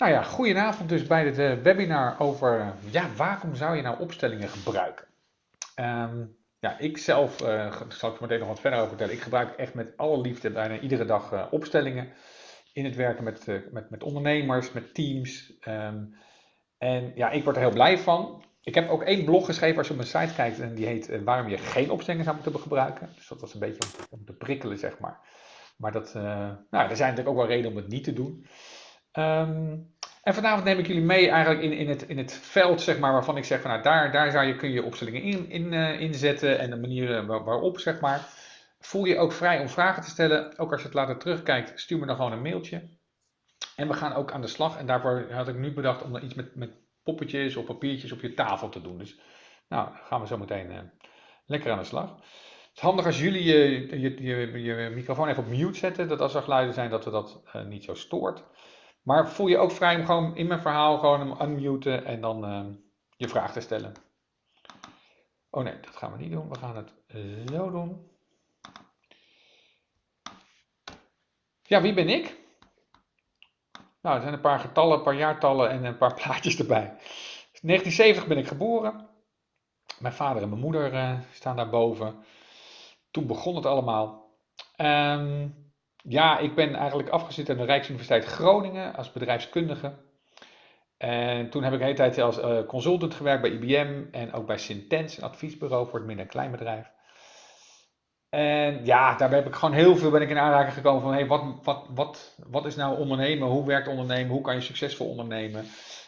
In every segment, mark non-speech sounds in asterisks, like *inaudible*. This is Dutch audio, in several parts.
Nou ja, goedenavond dus bij het eh, webinar over eh, ja, waarom zou je nou opstellingen gebruiken? Ehm, ja, ik zelf, uh, zal ik er meteen nog wat verder over vertellen, ik gebruik echt met alle liefde bijna iedere dag opstellingen in het werken met, met, met ondernemers, met teams. Ehm, en ja, ik word er heel blij van. Ik heb ook één blog geschreven als je op mijn site kijkt en die heet waarom je geen opstellingen zou moeten gebruiken. Dus dat was een beetje om te prikkelen, zeg maar. Maar dat, nou, er zijn natuurlijk ook wel redenen om het niet te doen. Ehm, en vanavond neem ik jullie mee eigenlijk in, in, het, in het veld, zeg maar, waarvan ik zeg van nou, daar, daar zou je, kun je opstellingen in, in, uh, inzetten en de manieren waarop, zeg maar. Voel je ook vrij om vragen te stellen. Ook als je het later terugkijkt, stuur me dan gewoon een mailtje. En we gaan ook aan de slag. En daarvoor had ik nu bedacht om er iets met, met poppetjes of papiertjes op je tafel te doen. Dus nou, gaan we zo meteen uh, lekker aan de slag. Het is handig als jullie je, je, je, je, microfoon even op mute zetten. Dat als er geluiden zijn, dat we dat uh, niet zo stoort. Maar voel je ook vrij om gewoon in mijn verhaal gewoon hem unmuten en dan uh, je vraag te stellen. Oh nee, dat gaan we niet doen. We gaan het zo doen. Ja, wie ben ik? Nou, er zijn een paar getallen, een paar jaartallen en een paar *laughs* plaatjes erbij. 1970 ben ik geboren. Mijn vader en mijn moeder uh, staan daarboven. Toen begon het allemaal. Um, ja, ik ben eigenlijk afgezet aan de Rijksuniversiteit Groningen als bedrijfskundige. En toen heb ik de hele tijd als uh, consultant gewerkt bij IBM en ook bij Sintens, een adviesbureau voor het midden- en kleinbedrijf. En ja, daarbij heb ik gewoon heel veel ben ik in aanraking gekomen van hey, wat, wat, wat, wat is nou ondernemen? Hoe werkt ondernemen? Hoe kan je succesvol ondernemen?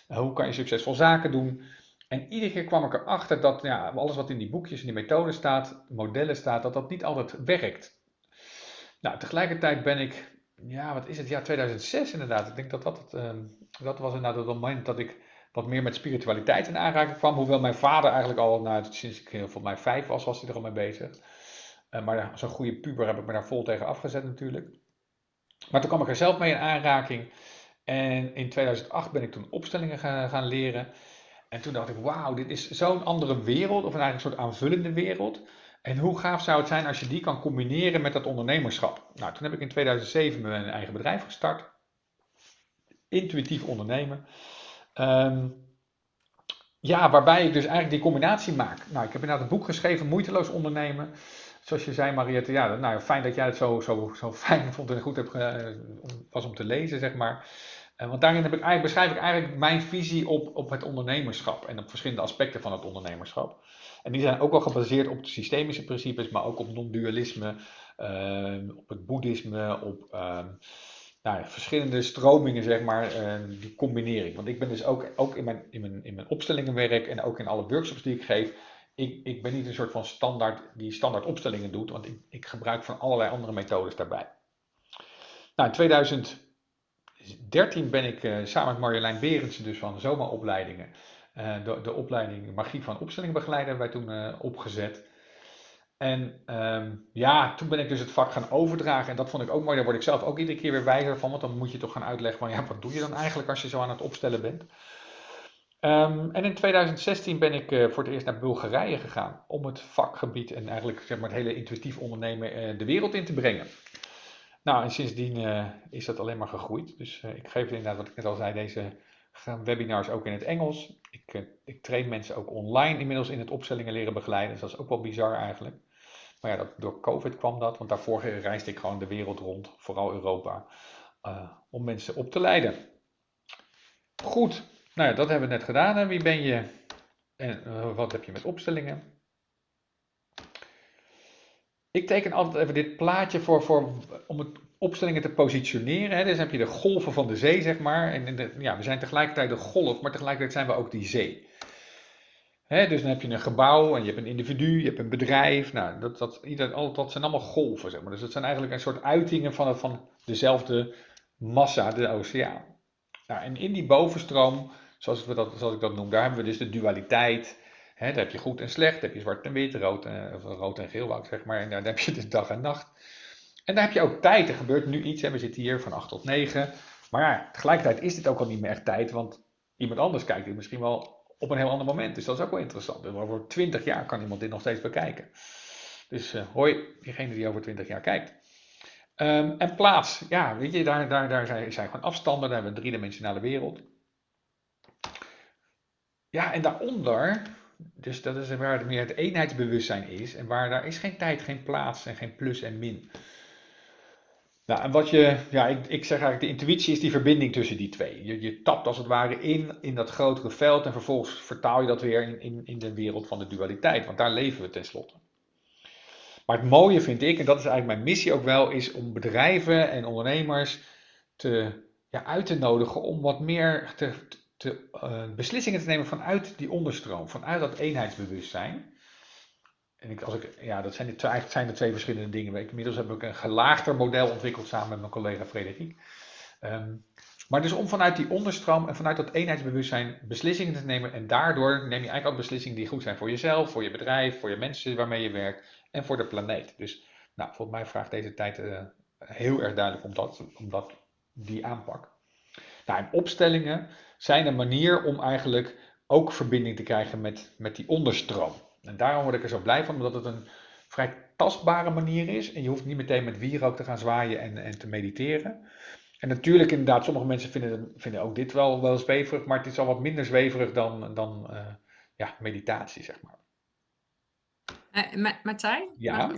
Hoe kan je succesvol zaken doen? En iedere keer kwam ik erachter dat ja, alles wat in die boekjes en die methoden staat, modellen staat, dat dat niet altijd werkt. Nou, tegelijkertijd ben ik, ja, wat is het, ja, 2006 inderdaad. Ik denk dat dat, het, uh, dat was inderdaad het moment dat ik wat meer met spiritualiteit in aanraking kwam. Hoewel mijn vader eigenlijk al, nou, sinds ik volgens mij vijf was, was hij er al mee bezig. Uh, maar zo'n goede puber heb ik me daar vol tegen afgezet natuurlijk. Maar toen kwam ik er zelf mee in aanraking. En in 2008 ben ik toen opstellingen gaan, gaan leren. En toen dacht ik, wauw, dit is zo'n andere wereld, of eigenlijk een soort aanvullende wereld. En hoe gaaf zou het zijn als je die kan combineren met dat ondernemerschap? Nou, toen heb ik in 2007 mijn eigen bedrijf gestart. Intuïtief ondernemen. Um, ja, waarbij ik dus eigenlijk die combinatie maak. Nou, ik heb inderdaad een boek geschreven, Moeiteloos ondernemen. Zoals je zei, Mariette, ja, nou, fijn dat jij het zo, zo, zo fijn vond en goed hebt, was om te lezen, zeg maar. Uh, want daarin heb ik eigenlijk, beschrijf ik eigenlijk mijn visie op, op het ondernemerschap en op verschillende aspecten van het ondernemerschap. En die zijn ook wel gebaseerd op de systemische principes, maar ook op non-dualisme, uh, op het boeddhisme, op uh, nou, verschillende stromingen, zeg maar, uh, die combinering. Want ik ben dus ook, ook in, mijn, in, mijn, in mijn opstellingenwerk en ook in alle workshops die ik geef, ik, ik ben niet een soort van standaard die standaard opstellingen doet, want ik, ik gebruik van allerlei andere methodes daarbij. Nou, in 2013 ben ik uh, samen met Marjolein Berendsen, dus van Zoma Opleidingen, uh, de, de, opleiding Magie van Opstellingbegeleider hebben wij toen uh, opgezet. En um, ja, toen ben ik dus het vak gaan overdragen. En dat vond ik ook mooi. Daar word ik zelf ook iedere keer weer wijzer van. Want dan moet je toch gaan uitleggen van ja, wat doe je dan eigenlijk als je zo aan het opstellen bent. Um, en in 2016 ben ik uh, voor het eerst naar Bulgarije gegaan. Om het vakgebied en eigenlijk zeg maar, het hele intuïtief ondernemen de wereld in te brengen. Nou, en sindsdien is dat alleen maar gegroeid. Dus ik geef inderdaad, wat ik net al zei, deze gaan webinars ook in het Engels. Ik, uh, ik train mensen ook online inmiddels in het opstellingen leren begeleiden. Dus dat is ook wel bizar eigenlijk. Maar ja, dat, door COVID kwam dat, want daarvoor reisde ik gewoon de wereld rond, vooral Europa, uh, om mensen op te leiden. Goed, nou ja, dat hebben we net gedaan. En wie ben je en uh, wat heb je met opstellingen? Ik teken altijd even dit plaatje voor, voor om het opstellingen te positioneren. Hè. Dus heb je de golven van de zee, zeg maar. En ja, we zijn tegelijkertijd de golf, maar tegelijkertijd zijn we ook die zee. Hè, dus dan heb je een gebouw en je hebt een individu, je hebt een bedrijf. Nou, dat, dat zijn allemaal golven, zeg maar. Dus dat zijn eigenlijk een soort uitingen van, van dezelfde massa, de oceaan. Nou, en in die bovenstroom, zoals, we dat, zoals ik dat noem, daar hebben we dus de dualiteit. Daar heb je goed en slecht, daar heb je zwart en wit, rood en, rood en geel, zeg maar. En daar heb je dus dag en nacht. En daar heb je ook tijd. Er gebeurt nu iets. Hè. We zitten hier van 8 tot 9. Maar ja, tegelijkertijd is dit ook al niet meer echt tijd. Want iemand anders kijkt dit misschien wel op een heel ander moment. Dus dat is ook wel interessant. Over 20 jaar kan iemand dit nog steeds bekijken. Dus uh, hoi, diegene die over 20 jaar kijkt. Ehm, en plaats, ja, weet je, daar, daar, daar zijn, zijn gewoon afstanden, daar hebben we een driedimensionale wereld. Ja, en daaronder, dus dat is waar meer het eenheidsbewustzijn is, en waar daar is geen tijd, geen plaats en geen plus en min. Nou, en wat je, ja, ik, ik zeg eigenlijk, de intuïtie is die verbinding tussen die twee. Je, je tapt als het ware in, in dat grotere veld en vervolgens vertaal je dat weer in, in, in de wereld van de dualiteit, want daar leven we tenslotte. Maar het mooie vind ik, en dat is eigenlijk mijn missie ook wel, is om bedrijven en ondernemers te, ja, uit te nodigen om wat meer te, te, uh, beslissingen te nemen vanuit die onderstroom, vanuit dat eenheidsbewustzijn. En ik, als ik, ja, dat zijn de, eigenlijk zijn de twee verschillende dingen. Inmiddels heb ik een gelaagder model ontwikkeld samen met mijn collega Frederik. Um, maar dus om vanuit die onderstroom en vanuit dat eenheidsbewustzijn beslissingen te nemen. En daardoor neem je eigenlijk ook beslissingen die goed zijn voor jezelf, voor je bedrijf, voor je mensen waarmee je werkt en voor de planeet. Dus nou, volgens mij vraagt deze tijd uh, heel erg duidelijk om, dat, om dat, die aanpak. Nou, en opstellingen zijn een manier om eigenlijk ook verbinding te krijgen met, met die onderstroom. En daarom word ik er zo blij van, omdat het een vrij tastbare manier is. En je hoeft niet meteen met wierook te gaan zwaaien en, en te mediteren. En natuurlijk, inderdaad, sommige mensen vinden, vinden ook dit wel, wel zweverig, maar het is al wat minder zweverig dan, dan uh, ja, meditatie, zeg maar. Uh, Martijn? Ja.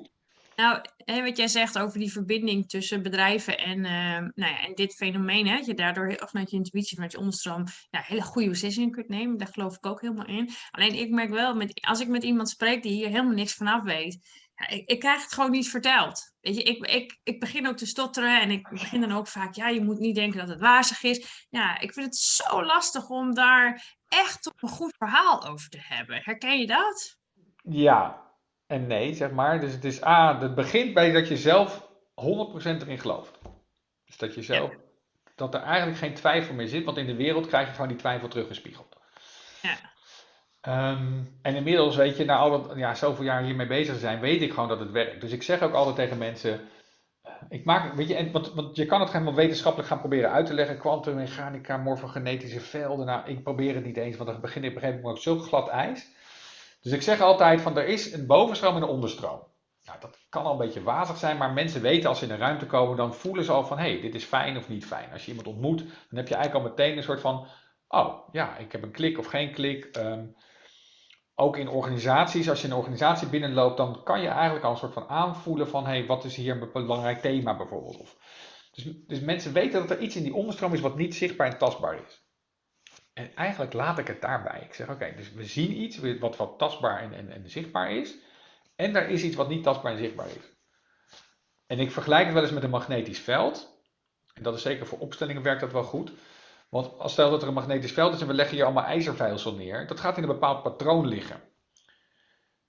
Nou, wat jij zegt over die verbinding tussen bedrijven en, uh, nou ja, en dit fenomeen, hè, dat je daardoor heel, vanuit je intuïtie, vanuit je onderstroom, ja, hele goede beslissingen kunt nemen. Daar geloof ik ook helemaal in. Alleen ik merk wel, met, als ik met iemand spreek die hier helemaal niks vanaf weet, ja, ik, ik, krijg het gewoon niet verteld. Weet je, ik, ik, ik begin ook te stotteren en ik begin dan ook vaak, ja, je moet niet denken dat het wazig is. Ja, ik vind het zo lastig om daar echt een goed verhaal over te hebben. Herken je dat? Ja, en nee, zeg maar. Dus het is A, het begint bij dat je zelf 100% erin gelooft. Dus dat je zelf, ja. dat er eigenlijk geen twijfel meer zit, want in de wereld krijg je gewoon die twijfel teruggespiegeld. Ja. Um, en inmiddels, weet je, na al dat, ja, zoveel jaar hiermee bezig zijn, weet ik gewoon dat het werkt. Dus ik zeg ook altijd tegen mensen, ik maak, weet je, en, want, want je kan het helemaal wetenschappelijk gaan proberen uit te leggen, kwantummechanica, morfogenetische velden, nou, ik probeer het niet eens, want dan begin ik op een gegeven moment ook zo glad ijs. Dus ik zeg altijd van er is een bovenstroom en een onderstroom. Nou, dat kan al een beetje wazig zijn, maar mensen weten als ze in een ruimte komen, dan voelen ze al van hé, hey, dit is fijn of niet fijn. Als je iemand ontmoet, dan heb je eigenlijk al meteen een soort van, oh ja, ik heb een klik of geen klik. Um, ook in organisaties, als je een organisatie binnenloopt, dan kan je eigenlijk al een soort van aanvoelen van hé, hey, wat is hier een belangrijk thema bijvoorbeeld. Dus, dus mensen weten dat er iets in die onderstroom is wat niet zichtbaar en tastbaar is. En eigenlijk laat ik het daarbij. Ik zeg, oké, dus we zien iets wat, tastbaar en, en, en zichtbaar is. En er is iets wat niet tastbaar en zichtbaar is. En ik vergelijk het wel eens met een magnetisch veld. En dat is zeker voor opstellingen werkt dat wel goed. Want als stel dat er een magnetisch veld is en we leggen hier allemaal ijzerveilsel neer, dat gaat in een bepaald patroon liggen.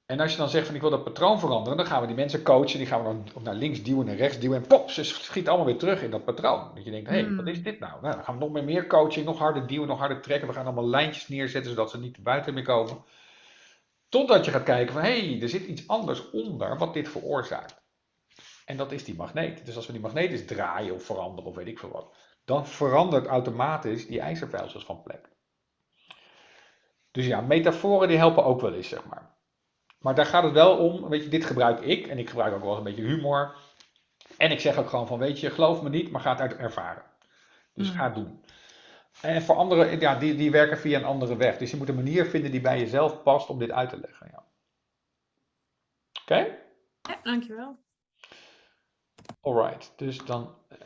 En als je dan zegt van ik wil dat patroon veranderen, dan gaan we die mensen coachen, die gaan we dan naar links duwen en rechts duwen en pop, ze schiet allemaal weer terug in dat patroon. Dat je denkt, hé, hey, wat is dit nou? nou? Dan gaan we nog meer, meer coaching, nog harder duwen, nog harder trekken, we gaan allemaal lijntjes neerzetten zodat ze niet buiten meer komen. Totdat je gaat kijken van, hé, hey, er zit iets anders onder wat dit veroorzaakt. En dat is die magneet. Dus als we die magneet eens draaien of veranderen of weet ik veel wat, dan verandert automatisch die ijzerveilsels van plek. Dus ja, metaforen die helpen ook wel eens, zeg maar. Maar daar gaat het wel om, weet je, dit gebruik ik en ik gebruik ook wel eens een beetje humor. En ik zeg ook gewoon van, weet je, geloof me niet, maar ga het uit ervaren. Dus mm. ga het doen. En voor anderen, ja, die, die werken via een andere weg. Dus je moet een manier vinden die bij jezelf past om dit uit te leggen. Ja. Oké? Okay? Ja, dankjewel. Alright, dus dan... Eh,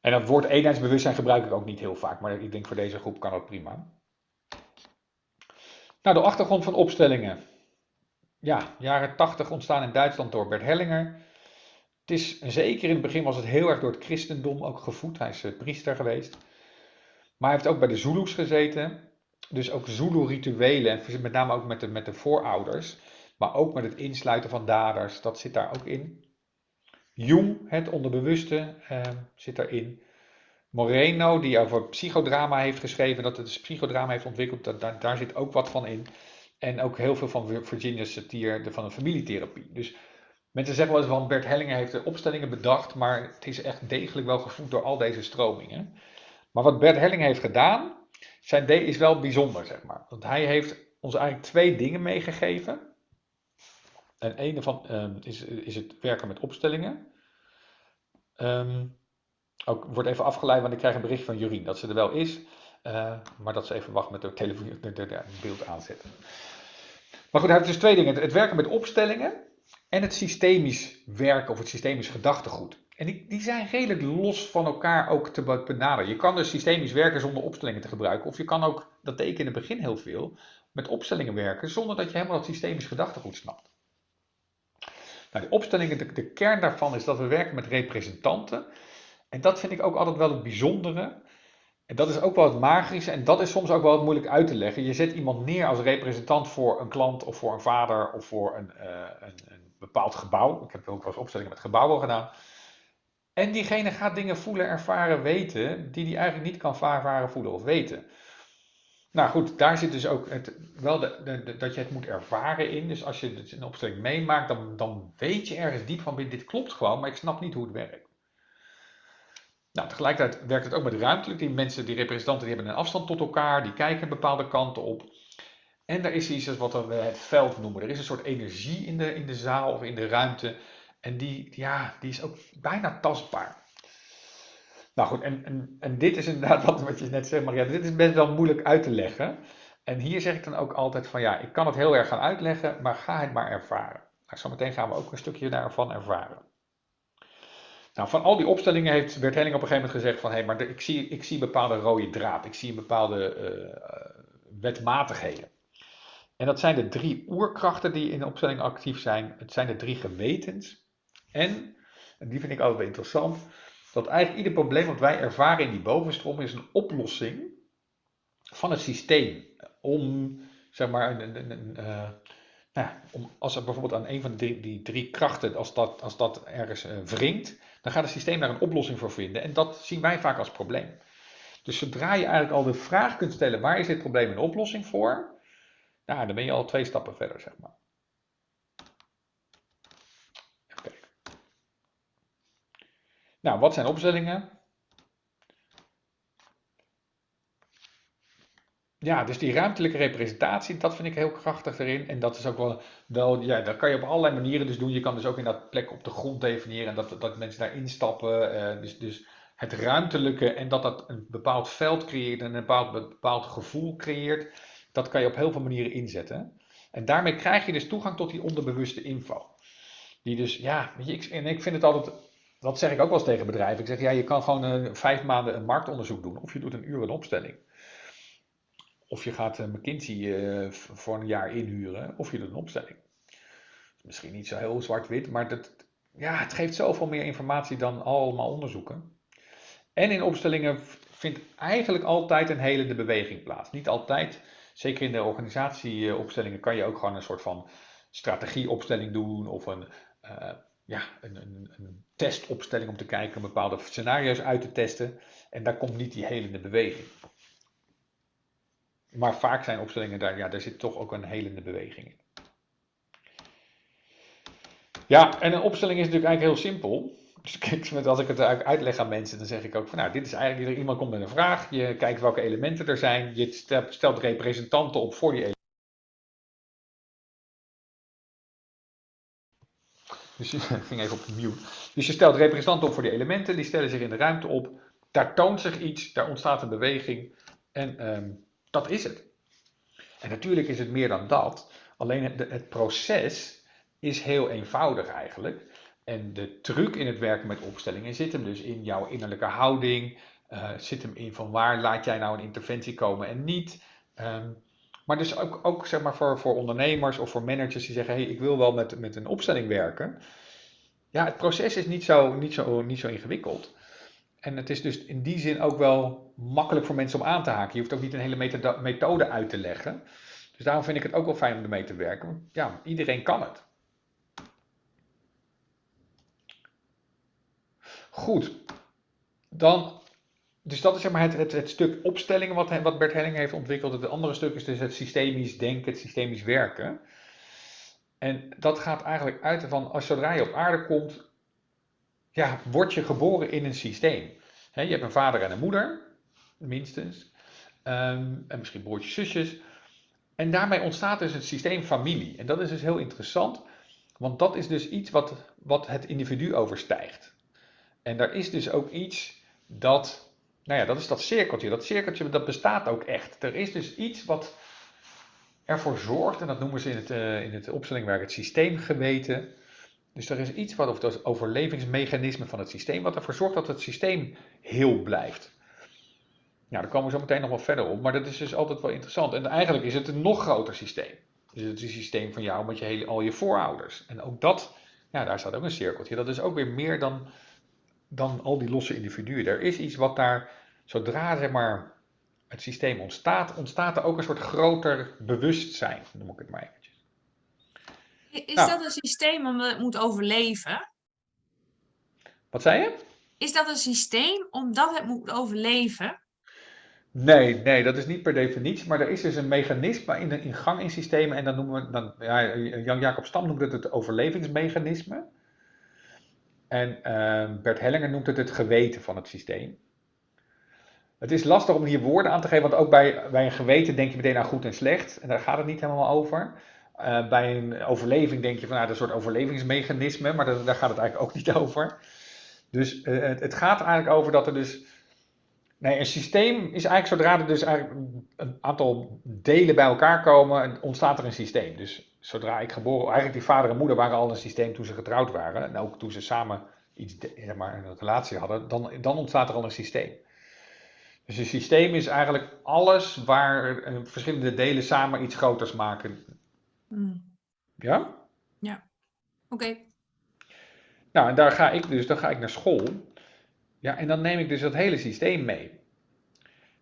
en dat woord eenheidsbewustzijn gebruik ik ook niet heel vaak, maar ik denk voor deze groep kan dat prima. Nou, de achtergrond van opstellingen. Ja, jaren 80 ontstaan in Duitsland door Bert Hellinger. Het is, zeker in het begin was het heel erg door het christendom ook gevoed. Hij is eh, priester geweest. Maar hij heeft ook bij de Zulus gezeten. Dus ook Zulu-rituelen, met name ook met de, met de voorouders. Maar ook met het insluiten van daders, dat zit daar ook in. Jung, het onderbewuste, eh, zit daarin. Moreno, die over psychodrama heeft geschreven, dat het dus psychodrama heeft ontwikkeld, daar, daar zit ook wat van in. En ook heel veel van Virginia Satir, van de familietherapie. Dus mensen zeggen wel eens van Bert Hellinger heeft de opstellingen bedacht, maar het is echt degelijk wel gevoed door al deze stromingen. Maar wat Bert Hellinger heeft gedaan, zijn is wel bijzonder, zeg maar. Want hij heeft ons eigenlijk twee dingen meegegeven. En een van um, is, is het werken met opstellingen. Ehm, ook wordt even afgeleid, want ik krijg een bericht van Jurien dat ze er wel is. Uh, maar dat ze even wacht met de, telefoon, de, de beeld aanzetten. Maar goed, hij heeft dus twee dingen. Het werken met opstellingen en het systemisch werken of het systemisch gedachtegoed. En die, die zijn redelijk los van elkaar ook te benaderen. Je kan dus systemisch werken zonder opstellingen te gebruiken. Of je kan ook, dat deed ik in het begin heel veel, met opstellingen werken zonder dat je helemaal het systemisch gedachtegoed snapt. Nou, de opstellingen, de kern daarvan is dat we werken met representanten. En dat vind ik ook altijd wel het bijzondere. En dat is ook wel het magische en dat is soms ook wel wat moeilijk uit te leggen. Je zet iemand neer als representant voor een klant of voor een vader of voor een, uh, een, een bepaald gebouw. Ik heb ook wel eens opstellingen met gebouwen gedaan. En diegene gaat dingen voelen, ervaren, weten, die hij eigenlijk niet kan ervaren, voelen of weten. Nou goed, daar zit dus ook het, wel de, dat je het moet ervaren in. Dus als je het een opstelling meemaakt, dan, dan weet je ergens diep van, dit klopt gewoon, maar ik snap niet hoe het werkt. Nou, tegelijkertijd werkt het ook met ruimtelijk. Die mensen, die representanten, die hebben een afstand tot elkaar, die kijken bepaalde kanten op. En er is iets wat we het veld noemen. Er is een soort energie in de, in de zaal of in de ruimte. En die, ja, die is ook bijna tastbaar. Nou goed, en, en, dit is inderdaad wat, wat je net zegt, maar ja, dit is best wel moeilijk uit te leggen. En hier zeg ik dan ook altijd van ja, ik kan het heel erg gaan uitleggen, maar ga het maar ervaren. Nou, zometeen gaan we ook een stukje daarvan ervaren. Nou, van al die opstellingen heeft Bert Helling op een gegeven moment gezegd van hé, maar ik, zie, ik zie bepaalde rode draad, ik zie een bepaalde uh, wetmatigheden. En dat zijn de drie oerkrachten die in de opstelling actief zijn. Het zijn de drie gewetens. En, en die vind ik altijd wel interessant, dat eigenlijk ieder probleem wat wij ervaren in die bovenstroom is een oplossing van het systeem. Om, zeg maar, een, een, uh, nou, om, als er bijvoorbeeld aan een van die, die drie krachten, als dat, als dat ergens uh, wringt, dan gaat het systeem daar een oplossing voor vinden. En dat zien wij vaak als probleem. Dus zodra je eigenlijk al de vraag kunt stellen, waar is dit probleem een oplossing voor? Nou, dan ben je al twee stappen verder, zeg maar. Nou, wat zijn opstellingen? Ja, dus die ruimtelijke representatie, dat vind ik heel krachtig erin. En dat is ook wel, wel ja, dat kan je op allerlei manieren dus doen. Je kan dus ook in dat plek op de grond definiëren en dat, dat mensen daar instappen. Uh, dus, dus het ruimtelijke en dat dat een bepaald veld creëert en een bepaald, bepaald gevoel creëert. Dat kan je op heel veel manieren inzetten. En daarmee krijg je dus toegang tot die onderbewuste info. Die dus, ja, ik, en ik vind het altijd dat zeg ik ook wel eens tegen bedrijven. Ik zeg, ja, je kan gewoon uh, vijf maanden een marktonderzoek doen. Of je doet een uur een opstelling. Of je gaat uh, McKinsey uh, voor een jaar inhuren. Of je doet een opstelling. Misschien niet zo heel zwart-wit, maar dat, ja, het geeft zoveel meer informatie dan allemaal onderzoeken. En in opstellingen vindt eigenlijk altijd een helende beweging plaats. Niet altijd, zeker in de organisatieopstellingen kan je ook gewoon een soort van strategieopstelling doen of een ja, een, een, een, testopstelling om te kijken, bepaalde scenario's uit te testen. En daar komt niet die helende beweging. Maar vaak zijn opstellingen daar, ja, daar zit toch ook een helende beweging in. Ja, en een opstelling is natuurlijk eigenlijk heel simpel. Dus kijk, als ik het uitleg aan mensen, dan zeg ik ook van nou, dit is eigenlijk, iemand komt met een vraag, je kijkt welke elementen er zijn, je stelt representanten op voor die elementen. Dus je *laughs* even op mute. Dus je stelt representanten op voor die elementen, die stellen zich in de ruimte op. Daar toont zich iets, daar ontstaat een beweging. En um, dat is het. En natuurlijk is het meer dan dat. Alleen het, het proces is heel eenvoudig eigenlijk. En de truc in het werken met opstellingen zit hem dus in jouw innerlijke houding. Uh, zit hem in van waar laat jij nou een interventie komen en niet. Um, maar dus ook, ook zeg maar voor, voor ondernemers of voor managers die zeggen: hey, ik wil wel met, met een opstelling werken. Ja, het proces is niet zo, niet, zo, niet zo ingewikkeld. En het is dus in die zin ook wel makkelijk voor mensen om aan te haken. Je hoeft ook niet een hele methode uit te leggen. Dus daarom vind ik het ook wel fijn om ermee te werken. Ja, iedereen kan het. Goed. Dan dus dat is zeg maar het, het, het stuk opstellingen wat, wat Bert Helling heeft ontwikkeld. Het andere stuk is dus het systemisch denken, het systemisch werken. En dat gaat eigenlijk uit van, als zodra je op aarde komt, ja, word je geboren in een systeem. je hebt een vader en een moeder, minstens. Ehm, en misschien broertjes, zusjes. En daarmee ontstaat dus het systeem familie. En dat is dus heel interessant, want dat is dus iets wat, wat het individu overstijgt. En daar is dus ook iets dat, nou ja, dat is dat cirkeltje. Dat cirkeltje, dat bestaat ook echt. Er is dus iets wat ervoor zorgt, en dat noemen ze in het, uh, in het opstellingwerk het systeemgeweten. Dus er is iets wat, of dat overlevingsmechanisme van het systeem, wat ervoor zorgt dat het systeem heel blijft. Nou, daar komen we zo meteen nog wel verder op, maar dat is dus altijd wel interessant. En eigenlijk is het een nog groter systeem. Dus het is een systeem van jou met je hele, al je voorouders. En ook dat, ja, daar staat ook een cirkeltje. Dat is ook weer meer dan, dan al die losse individuen. Er is iets wat daar, zodra zeg maar, het systeem ontstaat, ontstaat er ook een soort groter bewustzijn, noem ik het maar eventjes. Is nou. dat een systeem omdat het moet overleven? Wat zei je? Is dat een systeem omdat het moet overleven? Nee, nee, dat is niet per definitie, maar er is dus een mechanisme in, in gang in systemen en dan noemen we, dan, ja, Jan-Jacob Stam noemt het het overlevingsmechanisme. En uh, Bert Hellinger noemt het het geweten van het systeem. Het is lastig om hier woorden aan te geven, want ook bij, bij een geweten denk je meteen aan goed en slecht. En daar gaat het niet helemaal over. Uh, bij een overleving denk je van nou, een soort overlevingsmechanisme, maar dat, daar gaat het eigenlijk ook niet *laughs* over. Dus het, het, gaat eigenlijk over dat er dus. Nee, een systeem is eigenlijk zodra er dus eigenlijk een aantal delen bij elkaar komen, ontstaat er een systeem. Dus zodra ik geboren, eigenlijk die vader en moeder waren al een systeem toen ze getrouwd waren. En ook toen ze samen iets, zeg maar, een relatie hadden, dan, dan ontstaat er al een systeem. Dus een systeem is eigenlijk alles waar eh, verschillende delen samen iets groters maken. Mm. Ja? Ja. Oké. Nou, en daar ga ik dus, dan ga ik naar school. Ja, en dan neem ik dus dat hele systeem mee.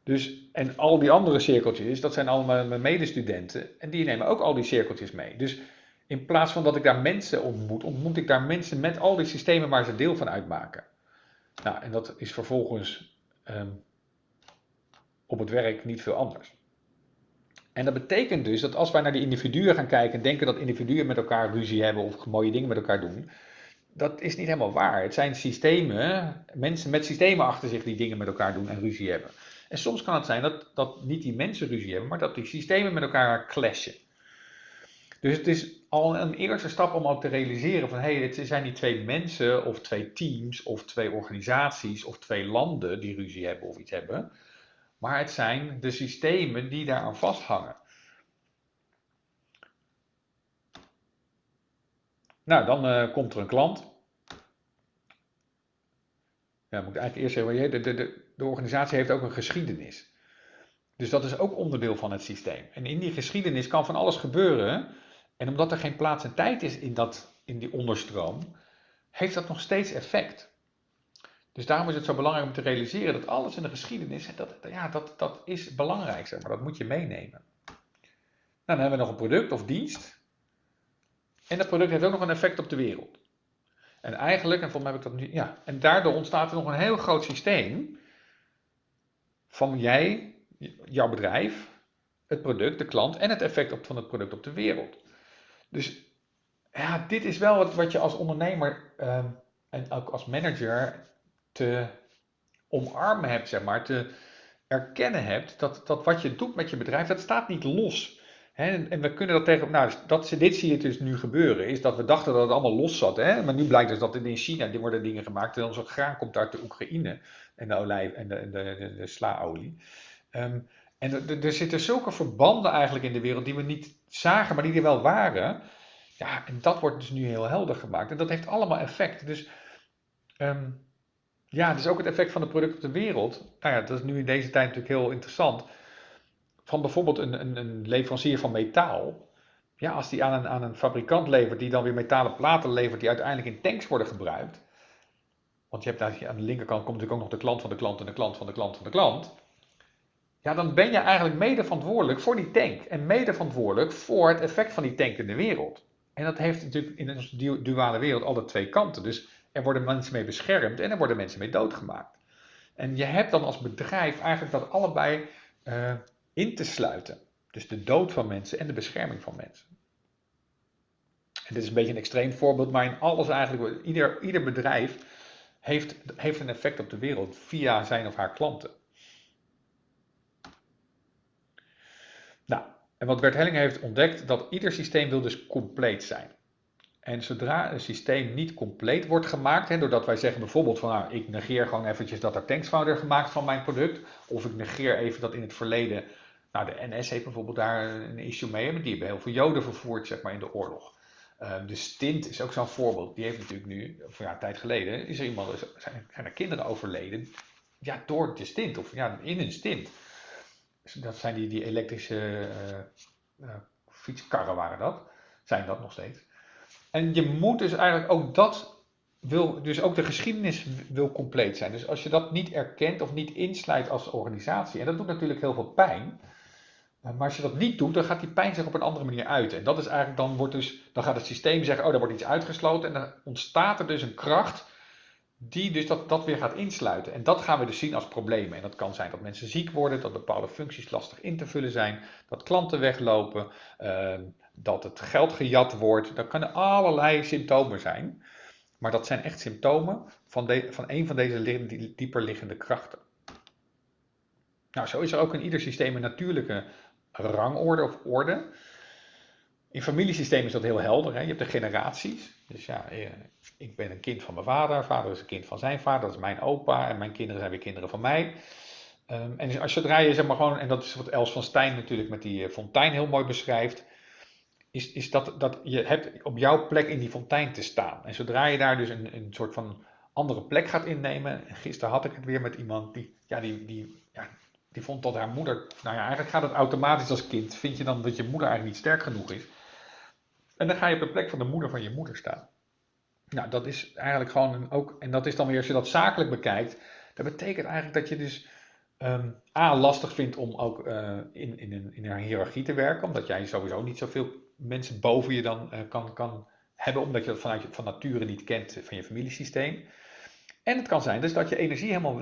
Dus, en al die andere cirkeltjes, dat zijn allemaal mijn medestudenten. En die nemen ook al die cirkeltjes mee. Dus in plaats van dat ik daar mensen ontmoet, ontmoet ik daar mensen met al die systemen waar ze deel van uitmaken. Nou, en dat is vervolgens ehm, op het werk niet veel anders. En dat betekent dus dat als wij naar die individuen gaan kijken en denken dat individuen met elkaar ruzie hebben of mooie dingen met elkaar doen, dat is niet helemaal waar. Het zijn systemen, mensen met systemen achter zich die dingen met elkaar doen en ruzie hebben. En soms kan het zijn dat, dat niet die mensen ruzie hebben, maar dat die systemen met elkaar clashen. Dus het is al een eerste stap om ook te realiseren van hé, hey, het zijn niet twee mensen of twee teams of twee organisaties of twee landen die ruzie hebben of iets hebben maar het zijn de systemen die daaraan vasthangen. Nou, dan uh, komt er een klant. Ja, moet ik eigenlijk eerst zeggen, de, de, de, de organisatie heeft ook een geschiedenis. Dus dat is ook onderdeel van het systeem. En in die geschiedenis kan van alles gebeuren. En omdat er geen plaats en tijd is in, dat, in die onderstroom, heeft dat nog steeds effect. Dus daarom is het zo belangrijk om te realiseren dat alles in de geschiedenis, dat, ja, dat, dat is belangrijk, zeg maar. Dat moet je meenemen. Nou, dan hebben we nog een product of dienst. En dat product heeft ook nog een effect op de wereld. En eigenlijk, en volgens mij heb ik dat nu, ja, en daardoor ontstaat er nog een heel groot systeem van jij, jouw bedrijf, het product, de klant en het effect op, van het product op de wereld. Dus ja, dit is wel wat, wat je als ondernemer uh, en ook als manager te omarmen hebt, zeg maar, te erkennen hebt dat, dat wat je doet met je bedrijf, dat staat niet los. En, we kunnen dat tegen, nou, dat, dit zie je dus nu gebeuren, is dat we dachten dat het allemaal los zat. Hè? Maar nu blijkt dus dat in China die worden dingen gemaakt en onze graan komt uit de Oekraïne en de olijf en de, de, de, slaolie. Ehm, en er zitten zulke verbanden eigenlijk in de wereld die we niet zagen, maar die er wel waren. Ja, en dat wordt dus nu heel helder gemaakt. En dat heeft allemaal effect. Dus um, ja, dus ook het effect van het product op de wereld. Nou ja, dat is nu in deze tijd natuurlijk heel interessant. Van bijvoorbeeld een, een, een leverancier van metaal. Ja, als die aan een, aan een fabrikant levert, die dan weer metalen platen levert, die uiteindelijk in tanks worden gebruikt. Want je hebt daar aan de linkerkant komt natuurlijk ook nog de klant van de klant en de klant van de klant van de klant. Ja, dan ben je eigenlijk mede verantwoordelijk voor die tank. En mede verantwoordelijk voor het effect van die tank in de wereld. En dat heeft natuurlijk in een duale wereld alle twee kanten. Dus er worden mensen mee beschermd en er worden mensen mee doodgemaakt. En je hebt dan als bedrijf eigenlijk dat allebei uh, in te sluiten. Dus de dood van mensen en de bescherming van mensen. En dit is een beetje een extreem voorbeeld, maar in alles eigenlijk, ieder, ieder bedrijf heeft, heeft een effect op de wereld via zijn of haar klanten. Nou, en wat Bert Helling heeft ontdekt, dat ieder systeem wil dus compleet zijn. En zodra een systeem niet compleet wordt gemaakt, hè, doordat wij zeggen bijvoorbeeld van nou, ik negeer gewoon eventjes dat er tanks gemaakt van mijn product, of ik negeer even dat in het verleden, nou de NS heeft bijvoorbeeld daar een issue mee, die hebben heel veel joden vervoerd zeg maar in de oorlog. Uh, de stint is ook zo'n voorbeeld. Die heeft natuurlijk nu, of ja, een tijd geleden, is er iemand, zijn, er kinderen overleden ja, door de stint of ja, in een stint. Dus dat zijn die, die elektrische uh, uh, fietskarren waren dat. Zijn dat nog steeds. En je moet dus eigenlijk ook dat wil, dus ook de geschiedenis wil compleet zijn. Dus als je dat niet erkent of niet insluit als organisatie, en dat doet natuurlijk heel veel pijn, maar als je dat niet doet, dan gaat die pijn zich op een andere manier uit. En dat is eigenlijk, dan, wordt dus, dan gaat het systeem zeggen, oh, daar wordt iets uitgesloten. En dan ontstaat er dus een kracht die dus dat, dat weer gaat insluiten. En dat gaan we dus zien als problemen. En dat kan zijn dat mensen ziek worden, dat bepaalde functies lastig in te vullen zijn, dat klanten weglopen, uh, dat het geld gejat wordt. Dat kunnen allerlei symptomen zijn. Maar dat zijn echt symptomen van, de, van een van deze dieper liggende krachten. Nou, zo is er ook in ieder systeem een natuurlijke rangorde of orde. In familiesysteem is dat heel helder. Hè? Je hebt de generaties. Dus ja, eh, ik ben een kind van mijn vader. Vader is een kind van zijn vader. Dat is mijn opa. En mijn kinderen zijn weer kinderen van mij. Um, en als zodra je zeg maar gewoon, en dat is wat Els van Stijn natuurlijk met die eh, fontein heel mooi beschrijft, is, is dat, dat je hebt op jouw plek in die fontein te staan. En zodra je daar dus een, een soort van andere plek gaat innemen, en gisteren had ik het weer met iemand die, ja, die, die, ja, die vond dat haar moeder, nou ja, eigenlijk gaat het automatisch als kind, vind je dan dat je moeder eigenlijk niet sterk genoeg is. En dan ga je op de plek van de moeder van je moeder staan. Nou, dat is eigenlijk gewoon ook, en dat is dan weer, als je dat zakelijk bekijkt, dat betekent eigenlijk dat je dus um, A, lastig vindt om ook uh, in, in, een, in een hiërarchie te werken, omdat jij sowieso niet zoveel mensen boven je dan uh, kan, kan hebben, omdat je dat vanuit je, van nature niet kent van je familiesysteem. En het kan zijn dus dat je energie helemaal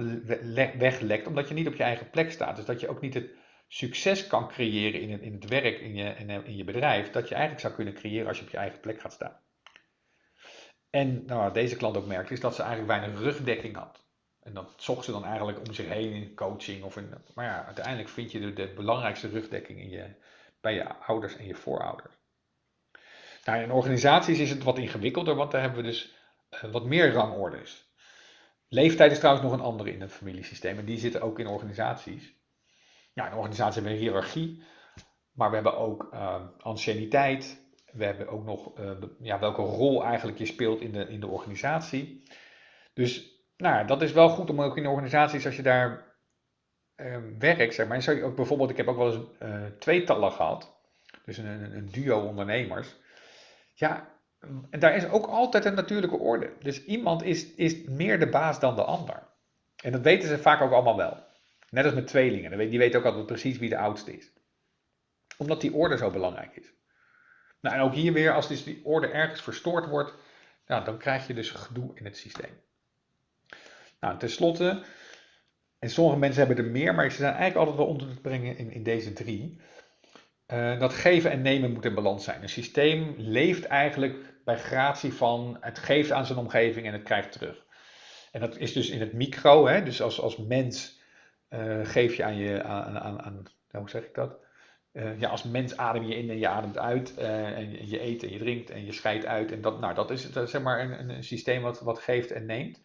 weglekt, omdat je niet op je eigen plek staat. Dus dat je ook niet het succes kan creëren in het, in het werk, in je, in, je bedrijf, dat je eigenlijk zou kunnen creëren als je op je eigen plek gaat staan. En nou, wat deze klant ook merkt, is dat ze eigenlijk weinig rugdekking had. En dat zocht ze dan eigenlijk om zich heen in coaching. Of in, maar ja, uiteindelijk vind je de, de belangrijkste rugdekking in je, bij je ouders en je voorouders. Nou, in organisaties is het wat ingewikkelder, want daar hebben we dus uh, wat meer rangorders. Leeftijd is trouwens nog een andere in het familiesysteem en die zitten ook in organisaties. Ja, in organisaties hebben we een hiërarchie, maar we hebben ook uh, anciëniteit. We hebben ook nog uh, ja, welke rol eigenlijk je speelt in de, in de organisatie. Dus nou, dat is wel goed om ook in organisaties, als je daar uh, werkt, zeg maar. En zou ook bijvoorbeeld, ik heb ook wel eens uh, tweetallen gehad, dus een, een duo ondernemers. Ja, en daar is ook altijd een natuurlijke orde. Dus iemand is, is meer de baas dan de ander. En dat weten ze vaak ook allemaal wel. Net als met tweelingen. Die weten ook altijd precies wie de oudste is. Omdat die orde zo belangrijk is. Nou, en ook hier weer, als dus die orde ergens verstoord wordt, nou, dan krijg je dus gedoe in het systeem. Nou, tenslotte, en sommige mensen hebben er meer, maar ze zijn eigenlijk altijd wel onder te brengen in, in deze drie. Uh, dat geven en nemen moet in balans zijn. Een systeem leeft eigenlijk bij gratie van het geeft aan zijn omgeving en het krijgt terug. En dat is dus in het micro, hè? dus als, als mens uh, geef je aan je, aan, aan, aan hoe zeg ik dat? Uh, ja, als mens adem je in en je ademt uit. en je eet en je drinkt en je scheidt uit. En dat, nou, dat is, is zeg maar een, een systeem wat, wat geeft en neemt.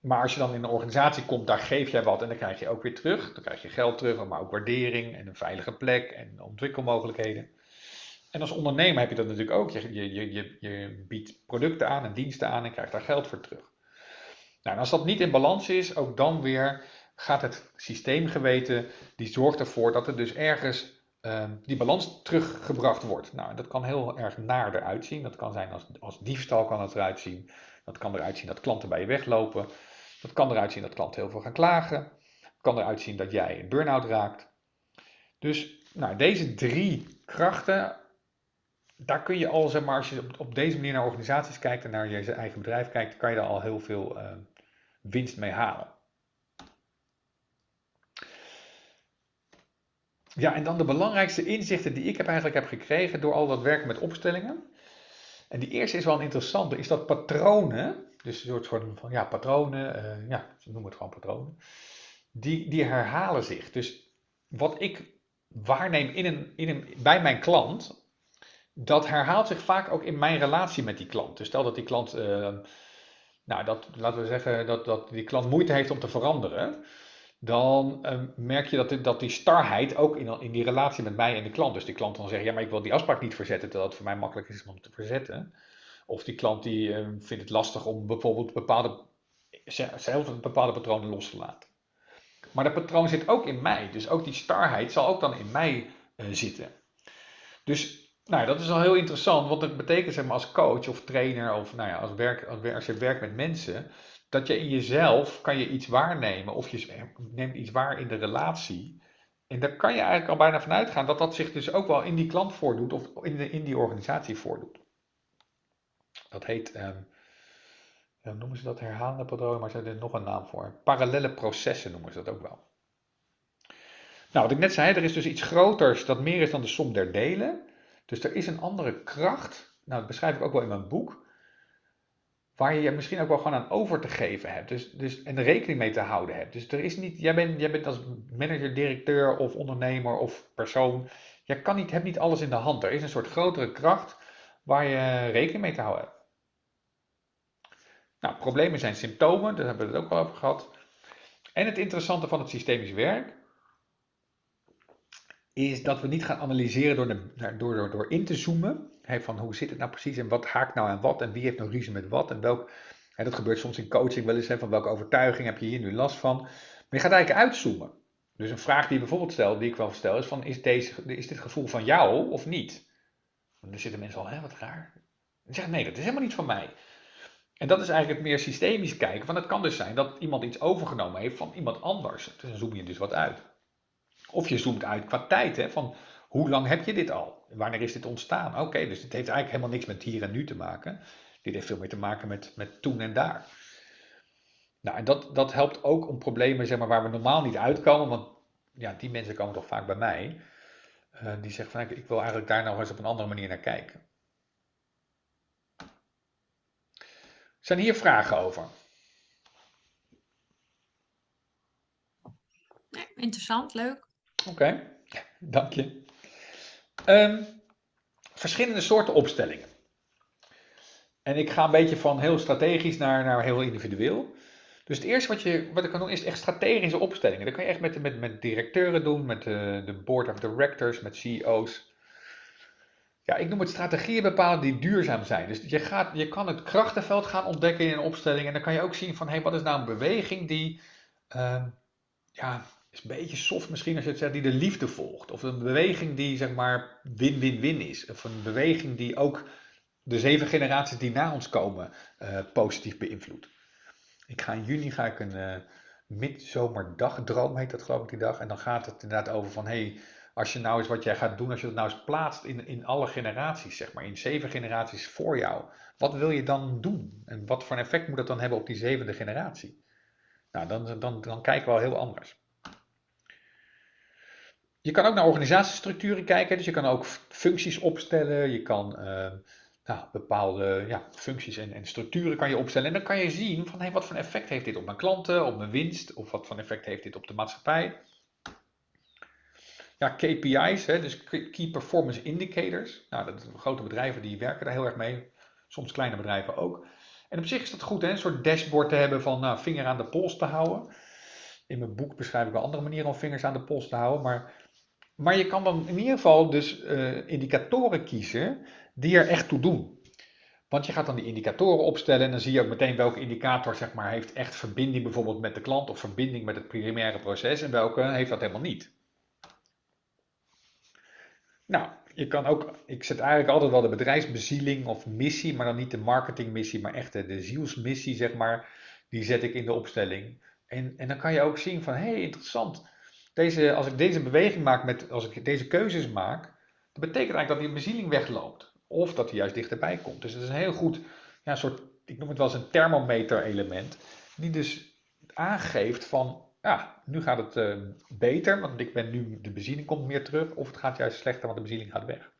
Maar als je dan in een organisatie komt, daar geef jij wat en dan krijg je ook weer terug. Dan krijg je geld terug, maar ook waardering en een veilige plek en ontwikkelmogelijkheden. En als ondernemer heb je dat natuurlijk ook. Je, je, je, je biedt producten aan en diensten aan en krijgt daar geld voor terug. Nou, en als dat niet in balans is, ook dan weer gaat het systeemgeweten, die zorgt ervoor dat er dus ergens uh, die balans teruggebracht wordt. Nou, dat kan heel erg naar eruit zien. Dat kan zijn als, als diefstal kan het eruit zien. Dat kan eruit zien dat klanten bij je weglopen. Dat kan eruit zien dat klanten heel veel gaan klagen. Het kan eruit zien dat jij een burn-out raakt. Dus nou, deze drie krachten, daar kun je al, zeg maar, als je op, deze manier naar organisaties kijkt en naar je eigen bedrijf kijkt, kan je daar al heel veel uh, winst mee halen. Ja, en dan de belangrijkste inzichten die ik heb eigenlijk heb gekregen door al dat werken met opstellingen. En die eerste is wel een interessante, is dat patronen, dus een soort van, ja, patronen, uh, ja, ze noemen het gewoon patronen, die, die herhalen zich. Dus wat ik waarneem in een, in een, bij mijn klant, dat herhaalt zich vaak ook in mijn relatie met die klant. Dus stel dat die klant, uh, nou, dat, laten we zeggen dat, dat die klant moeite heeft om te veranderen, dan uh, merk je dat, dat die starheid ook in, in die relatie met mij en de klant. Dus die klant dan zegt, ja, maar ik wil die afspraak niet verzetten, terwijl het voor mij makkelijk is om te verzetten. Of die klant die uh, vindt het lastig om bijvoorbeeld bepaalde, zelf bepaalde patronen los te laten. Maar dat patroon zit ook in mij. Dus ook die starheid zal ook dan in mij zitten. Dus nou, dat is al heel interessant, want het betekent zeg maar als coach of trainer of nou ja, als, werk, als je werkt met mensen, dat je in jezelf kan je iets waarnemen of je neemt iets waar in de relatie. En daar kan je eigenlijk al bijna vanuit gaan dat dat zich dus ook wel in die klant voordoet of in, de, in die organisatie voordoet. Dat heet, um, noemen ze dat herhalende patronen, maar ze hebben er nog een naam voor. Parallele processen noemen ze dat ook wel. Nou, wat ik net zei, er is dus iets groters dat meer is dan de som der delen. Dus er is een andere kracht, nou dat beschrijf ik ook wel in mijn boek, waar je je misschien ook wel gewoon aan over te geven hebt. Dus, dus, en rekening mee te houden hebt. Dus er is niet, jij bent, jij bent als manager, directeur of ondernemer of persoon, jij kan niet, hebt niet alles in de hand. Er is een soort grotere kracht waar je rekening mee te houden hebt. Nou, problemen zijn symptomen, daar hebben we het ook al over gehad. En het interessante van het systemisch werk is dat we niet gaan analyseren door, de, door, door, door in te zoomen. Van hoe zit het nou precies en wat haakt nou aan wat en wie heeft nou ruzie met wat en welk. Dat gebeurt soms in coaching wel eens, hè, van welke overtuiging heb je hier nu last van. Maar je gaat eigenlijk uitzoomen. Dus een vraag die je bijvoorbeeld stelt, die ik wel stel, is van is, deze, is dit gevoel van jou of niet? En dan zitten mensen al, hè, wat raar. En zeggen, nee, dat is helemaal niet van mij. En dat is eigenlijk het meer systemisch kijken. Want het kan dus zijn dat iemand iets overgenomen heeft van iemand anders. Dus dan zoom je dus wat uit. Of je zoomt uit qua tijd, hè, van hoe lang heb je dit al? Wanneer is dit ontstaan? Oké, dus het heeft eigenlijk helemaal niks met hier en nu te maken. Dit heeft veel meer te maken met, met toen en daar. Nou, en dat, dat helpt ook om problemen zeg maar, waar we normaal niet uitkomen, want ja, die mensen komen toch vaak bij mij. Uh, die zeggen van ik wil eigenlijk daar nou eens op een andere manier naar kijken. Zijn hier vragen over? interessant, leuk. Oké, *laughs* dank je. Um, verschillende soorten opstellingen. En ik ga een beetje van heel strategisch naar, naar heel individueel. Dus het eerste wat, je, wat ik kan doen is echt strategische opstellingen. Dat kan je echt met, met, met directeuren doen, met de, de board of directors, met CEO's. Ja, ik noem het strategieën bepalen die duurzaam zijn. Dus je, gaat, je kan het krachtenveld gaan ontdekken in een opstelling. En dan kan je ook zien van, hé, hey, wat is nou een beweging die uh, ja, is een beetje soft misschien als je het zegt, die de liefde volgt. Of een beweging die zeg maar win-win-win is. Of een beweging die ook de zeven generaties die na ons komen uh, positief beïnvloedt. Ik ga in juni ga ik een uh, midzomerdagdroom, heet dat geloof ik die dag. En dan gaat het inderdaad over van, hey, als je nou eens wat jij gaat doen, als je dat nou eens plaatst in, in alle generaties, zeg maar, in zeven generaties voor jou. Wat wil je dan doen? En wat voor effect moet dat dan hebben op die zevende generatie? Nou, dan, dan, dan kijken we al heel anders. Je kan ook naar organisatiestructuren kijken, dus je kan ook functies opstellen, je kan uh, nou, bepaalde ja, functies en, en, structuren kan je opstellen. En dan kan je zien van hey, wat voor effect heeft dit op mijn klanten, op mijn winst, of wat voor effect heeft dit op de maatschappij. Ja, KPI's, hè, dus Key Performance Indicators. Nou, dat, grote bedrijven die werken daar heel erg mee, soms kleine bedrijven ook. En op zich is dat goed, hè, een soort dashboard te hebben van nou, vinger aan de pols te houden. In mijn boek beschrijf ik wel andere manieren om vingers aan de pols te houden, maar maar je kan dan in ieder geval dus uh, indicatoren kiezen die er echt toe doen. Want je gaat dan die indicatoren opstellen en dan zie je ook meteen welke indicator zeg maar, heeft echt verbinding bijvoorbeeld met de klant of verbinding met het primaire proces en welke heeft dat helemaal niet. Nou, je kan ook, ik zet eigenlijk altijd wel de bedrijfsbezieling of missie, maar dan niet de marketingmissie, maar echt de, de zielsmissie zeg maar, die zet ik in de opstelling. En, en dan kan je ook zien van, hé hey, interessant, deze, als ik deze beweging maak, met, als ik deze keuzes maak, dat betekent eigenlijk dat die bezieling wegloopt. Of dat hij juist dichterbij komt. Dus het is een heel goed, ja, soort, ik noem het wel eens een thermometer element. Die dus aangeeft van, nu gaat het uh, beter, want ik ben nu, de bezieling komt meer terug. Of het gaat juist slechter, want de bezieling gaat weg.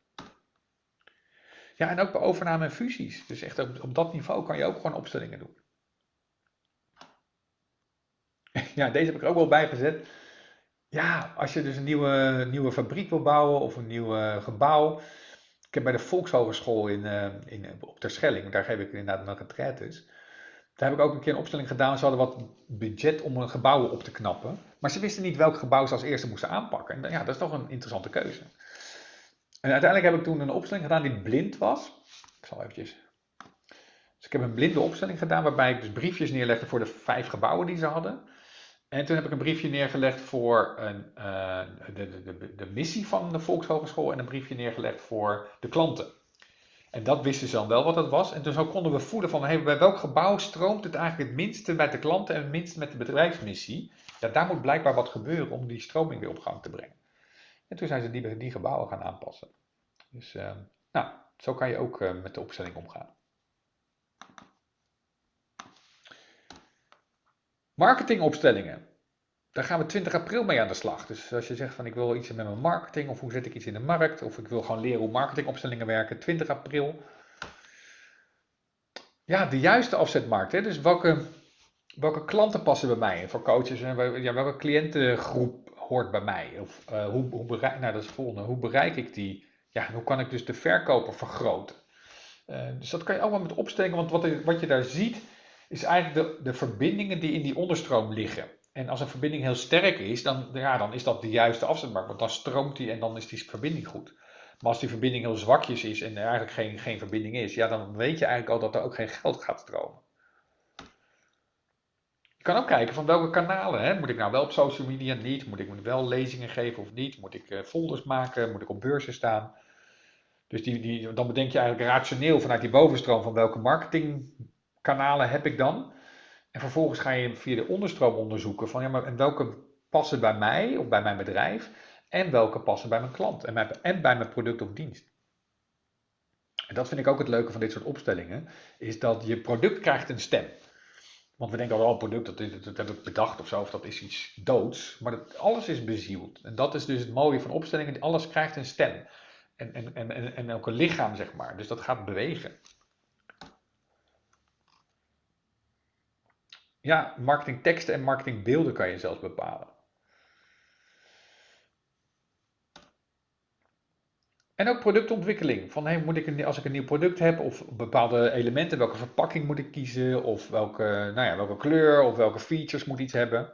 Ja, en ook bij overname en fusies. Dus echt op, op dat niveau kan je ook gewoon opstellingen doen. *laughs* Ja, deze heb ik er ook wel bij gezet. Ja, als je dus een nieuwe, nieuwe fabriek wil bouwen of een nieuw gebouw. Ik heb bij de Volkshogeschool in, uh, in, op Terschelling, daar geef ik inderdaad nog retraites. Daar heb ik ook een keer een opstelling gedaan. Ze hadden wat budget om een gebouw op te knappen. Maar ze wisten niet welk gebouw ze als eerste moesten aanpakken. En ja, dat is toch een interessante keuze. En uiteindelijk heb ik toen een opstelling gedaan die blind was. Ik zal eventjes. Dus ik heb een blinde opstelling gedaan waarbij ik dus briefjes neerlegde voor de vijf gebouwen die ze hadden. En toen heb ik een briefje neergelegd voor een, uh, de, de, de, missie van de Volkshogeschool en een briefje neergelegd voor de klanten. En dat wisten ze dan wel wat dat was. En zo konden we voelen van hey, bij welk gebouw stroomt het eigenlijk het minste met de klanten en het minste met de bedrijfsmissie. Ja, daar moet blijkbaar wat gebeuren om die stroming weer op gang te brengen. En toen zijn ze die, gebouwen gaan aanpassen. Dus uh, nou, zo kan je ook uh, met de opstelling omgaan. Marketingopstellingen. Daar gaan we 20 april mee aan de slag. Dus als je zegt van ik wil iets met mijn marketing of hoe zet ik iets in de markt of ik wil gewoon leren hoe marketingopstellingen werken, 20 april. Ja, de juiste afzetmarkt. Hè? Dus welke, welke klanten passen bij mij voor coaches en ja, welke cliëntengroep hoort bij mij? Of uh, hoe, hoe, bereik, nou, dat is volgende. Hoe bereik ik die? Ja, hoe kan ik dus de verkoper vergroten? Uh, dus dat kan je allemaal met opstellingen, want wat, wat je daar ziet is eigenlijk de, de verbindingen die in die onderstroom liggen. En als een verbinding heel sterk is, dan, ja, dan is dat de juiste afzetmarkt. Want dan stroomt die en dan is die verbinding goed. Maar als die verbinding heel zwakjes is en er eigenlijk geen, geen verbinding is, ja, dan weet je eigenlijk al dat er ook geen geld gaat stromen. Je kan ook kijken van welke kanalen. Hè? Moet ik nou wel op social media? Niet. Moet ik wel lezingen geven of niet? Moet ik uh, folders maken? Moet ik op beurzen staan? Dus die, die, dan bedenk je eigenlijk rationeel vanuit die bovenstroom van welke marketingkanalen heb ik dan. En vervolgens ga je via de onderstroom onderzoeken van ja, maar en welke passen bij mij of bij mijn bedrijf en welke passen bij mijn klant en, en bij mijn product of dienst. En dat vind ik ook het leuke van dit soort opstellingen, is dat je product krijgt een stem. Want we denken al, oh, product, dat, is, dat heb ik bedacht of zo, of dat is iets doods. Maar dat, alles is bezield. En dat is dus het mooie van opstellingen, alles krijgt een stem. En, en, en, en ook een lichaam, zeg maar. Dus dat gaat bewegen. Ja, marketingteksten en marketingbeelden kan je zelfs bepalen. En ook productontwikkeling. Van moet ik als ik een nieuw product heb of bepaalde elementen, welke verpakking moet ik kiezen? Of welke, nou ja, welke kleur of welke features moet iets hebben?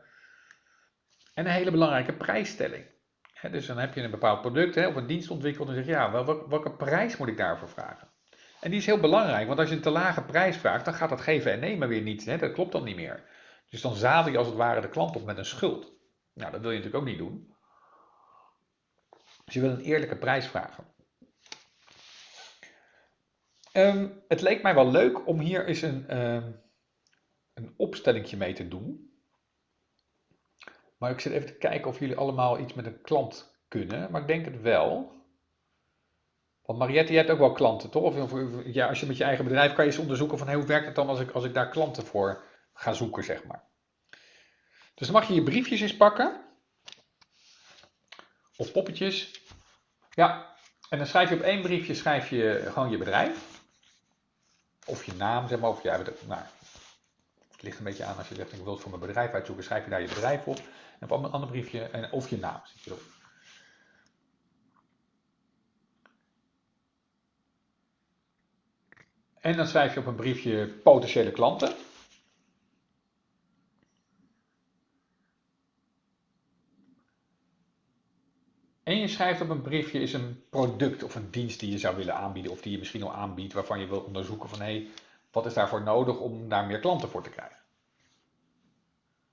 En een hele belangrijke prijsstelling. dus dan heb je een bepaald product of een dienst ontwikkeld en zeg je, ja, welke, welke prijs moet ik daarvoor vragen? En die is heel belangrijk, want als je een te lage prijs vraagt, dan gaat dat geven en nemen weer niet. Hè? Dat klopt dan niet meer. Dus dan zadel je als het ware de klant op met een schuld. Nou, dat wil je natuurlijk ook niet doen. Dus je wil een eerlijke prijs vragen. Um, het leek mij wel leuk om hier eens een, um, een opstellingje mee te doen. Maar ik zit even te kijken of jullie allemaal iets met een klant kunnen. Maar ik denk het wel. Want Mariette, je hebt ook wel klanten, toch? Of, ja, als je met je eigen bedrijf kan je eens onderzoeken van hoe werkt het dan als ik, als ik daar klanten voor ga zoeken, zeg maar. Dus dan mag je je briefjes eens pakken. Of poppetjes. Ja, en dan schrijf je op één briefje schrijf je gewoon je bedrijf. Of je naam, zeg maar. Of jij, nou, het ligt een beetje aan als je zegt ik wil het voor mijn bedrijf uitzoeken, schrijf je daar je bedrijf op. En op een ander briefje, en, of je naam zit je erop. En dan schrijf je op een briefje potentiële klanten. En je schrijft op een briefje is een product of een dienst die je zou willen aanbieden of die je misschien al aanbiedt waarvan je wil onderzoeken van hé, hey, wat is daarvoor nodig om daar meer klanten voor te krijgen.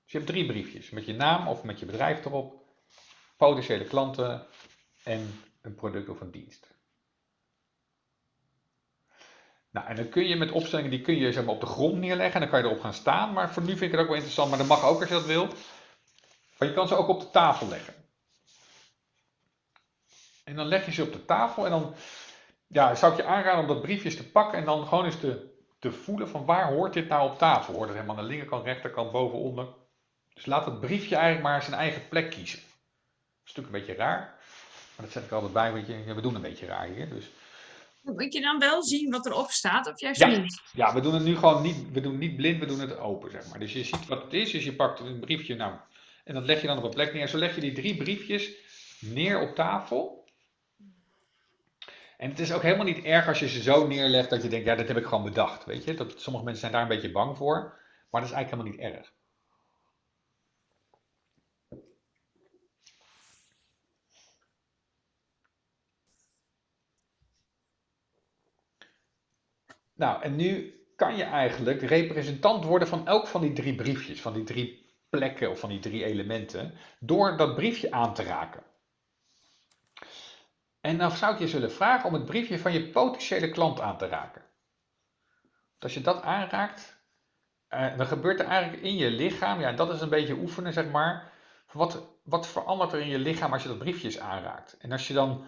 Dus je hebt drie briefjes met je naam of met je bedrijf erop, potentiële klanten en een product of een dienst. Nou, en dan kun je met opstellingen, die kun je zeg maar, op de grond neerleggen en dan kan je erop gaan staan. Maar voor nu vind ik het ook wel interessant, maar dat mag ook als je dat wil. Maar je kan ze ook op de tafel leggen. En dan leg je ze op de tafel en dan ja, zou ik je aanraden om dat briefjes te pakken en dan gewoon eens te, te voelen van waar hoort dit nou op tafel? Hoort het helemaal aan de linkerkant, rechterkant, boven, onder? Dus laat het briefje eigenlijk maar zijn eigen plek kiezen. Dat is natuurlijk een beetje raar, maar dat zet ik altijd bij, want we doen een beetje raar hier. Dus moet je dan wel zien wat erop staat of juist ja. niet? Ja, we doen het nu gewoon niet, we doen niet blind, we doen het open, zeg maar. Dus je ziet wat het is, dus je pakt een briefje, nou, en dat leg je dan op een plek neer. Zo leg je die drie briefjes neer op tafel. En het is ook helemaal niet erg als je ze zo neerlegt dat je denkt, ja, dat heb ik gewoon bedacht. Weet je, dat, sommige mensen zijn daar een beetje bang voor, maar dat is eigenlijk helemaal niet erg. Nou, en nu kan je eigenlijk representant worden van elk van die drie briefjes, van die drie plekken of van die drie elementen, door dat briefje aan te raken. En dan zou ik je zullen vragen om het briefje van je potentiële klant aan te raken. als je dat aanraakt, eh, dan gebeurt er eigenlijk in je lichaam, ja, dat is een beetje oefenen, zeg maar. Wat, wat verandert er in je lichaam als je dat briefje aanraakt? En als je dan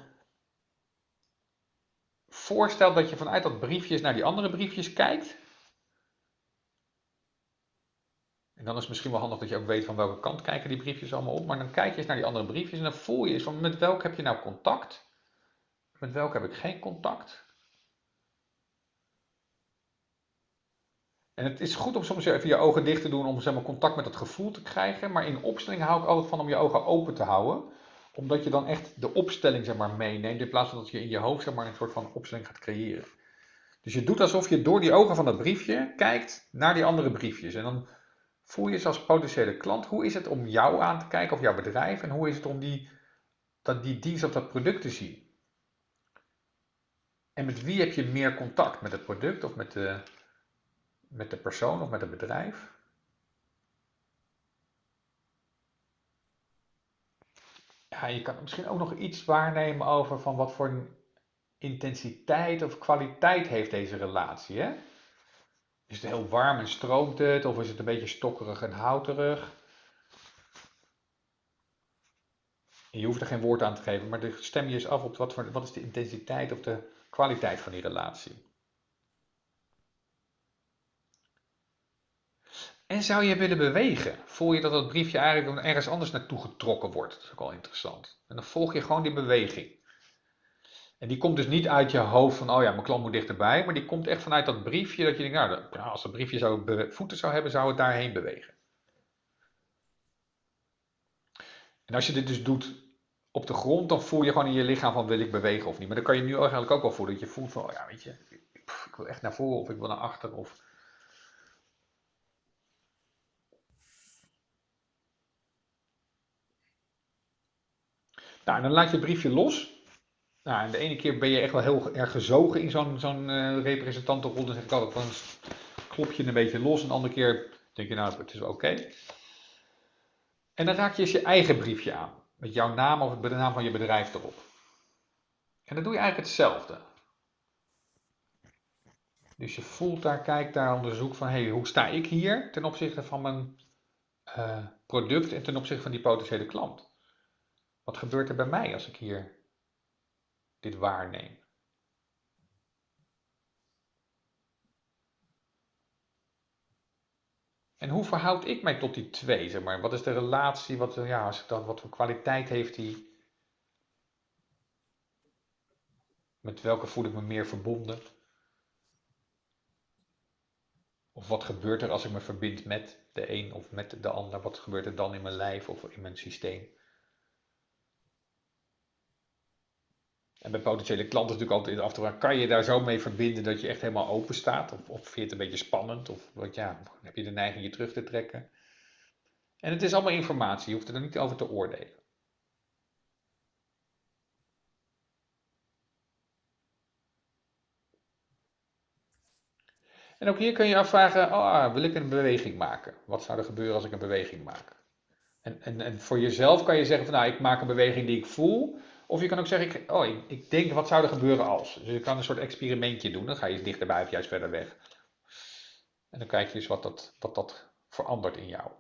voorstelt dat je vanuit dat briefjes naar die andere briefjes kijkt. En dan is het misschien wel handig dat je ook weet van welke kant kijken die briefjes allemaal op. Maar dan kijk je eens naar die andere briefjes en dan voel je eens van met welk heb je nou contact? Met welke heb ik geen contact? En het is goed om soms even je ogen dicht te doen om zeg maar, contact met het gevoel te krijgen. Maar in opstelling hou ik altijd van om je ogen open te houden omdat je dan echt de opstelling zeg maar, meeneemt, in plaats van dat je in je hoofd zeg maar, een soort van opstelling gaat creëren. Dus je doet alsof je door die ogen van dat briefje kijkt naar die andere briefjes. En dan voel je je als potentiële klant, hoe is het om jou aan te kijken of jouw bedrijf en hoe is het om die, dat, die dienst of dat product te zien. En met wie heb je meer contact? Met het product of met de, met de persoon of met het bedrijf? Ja, je kan misschien ook nog iets waarnemen over van wat voor intensiteit of kwaliteit heeft deze relatie. Hè? Is het heel warm en stroomt het? Of is het een beetje stokkerig en houterig? je hoeft er geen woord aan te geven, maar stem je eens af op wat, voor, wat is de intensiteit of de kwaliteit van die relatie. En zou je willen bewegen? Voel je dat dat briefje eigenlijk ergens anders naartoe getrokken wordt? Dat is ook wel interessant. En dan volg je gewoon die beweging. En die komt dus niet uit je hoofd van, oh ja, mijn klant moet dichterbij. Maar die komt echt vanuit dat briefje dat je denkt, nou, als dat briefje zou voeten zou hebben, zou het daarheen bewegen. En als je dit dus doet op de grond, dan voel je gewoon in je lichaam van, wil ik bewegen of niet. Maar dan kan je nu eigenlijk ook wel voelen dat je voelt van, oh ja, weet je, ik wil echt naar voren of ik wil naar achter of... Nou, dan laat je het briefje los. Nou, en de ene keer ben je echt wel heel erg gezogen in zo'n zo'n uh, representantenrol. Dan zeg ik altijd klop je een beetje los. En de andere keer denk je nou, het is oké. En dan raak je eens je eigen briefje aan. Met jouw naam of de naam van je bedrijf erop. En dan doe je eigenlijk hetzelfde. Dus je voelt daar, kijkt daar, onderzoekt van, hey, hoe sta ik hier ten opzichte van mijn uh, product en ten opzichte van die potentiële klant? Wat gebeurt er bij mij als ik hier dit waarneem? En hoe verhoud ik mij tot die twee? Zeg maar? Wat is de relatie? Wat, ja, als ik dan, wat voor kwaliteit heeft die? Met welke voel ik me meer verbonden? Of wat gebeurt er als ik me verbind met de een of met de ander? Wat gebeurt er dan in mijn lijf of in mijn systeem? En bij potentiële klanten natuurlijk altijd af te vragen, kan je daar zo mee verbinden dat je echt helemaal open staat? Of, of vind je het een beetje spannend? Of wat, ja, heb je de neiging je terug te trekken? En het is allemaal informatie, je hoeft er niet over te oordelen. En ook hier kun je afvragen, ah, wil ik een beweging maken? Wat zou er gebeuren als ik een beweging maak? En, en, en voor jezelf kan je zeggen van, nou, ik maak een beweging die ik voel. Of je kan ook zeggen, ik, oh, ik, denk, wat zou er gebeuren als? Dus je kan een soort experimentje doen. Dan ga je dichterbij of juist verder weg. En dan kijk je eens wat dat, wat dat verandert in jou.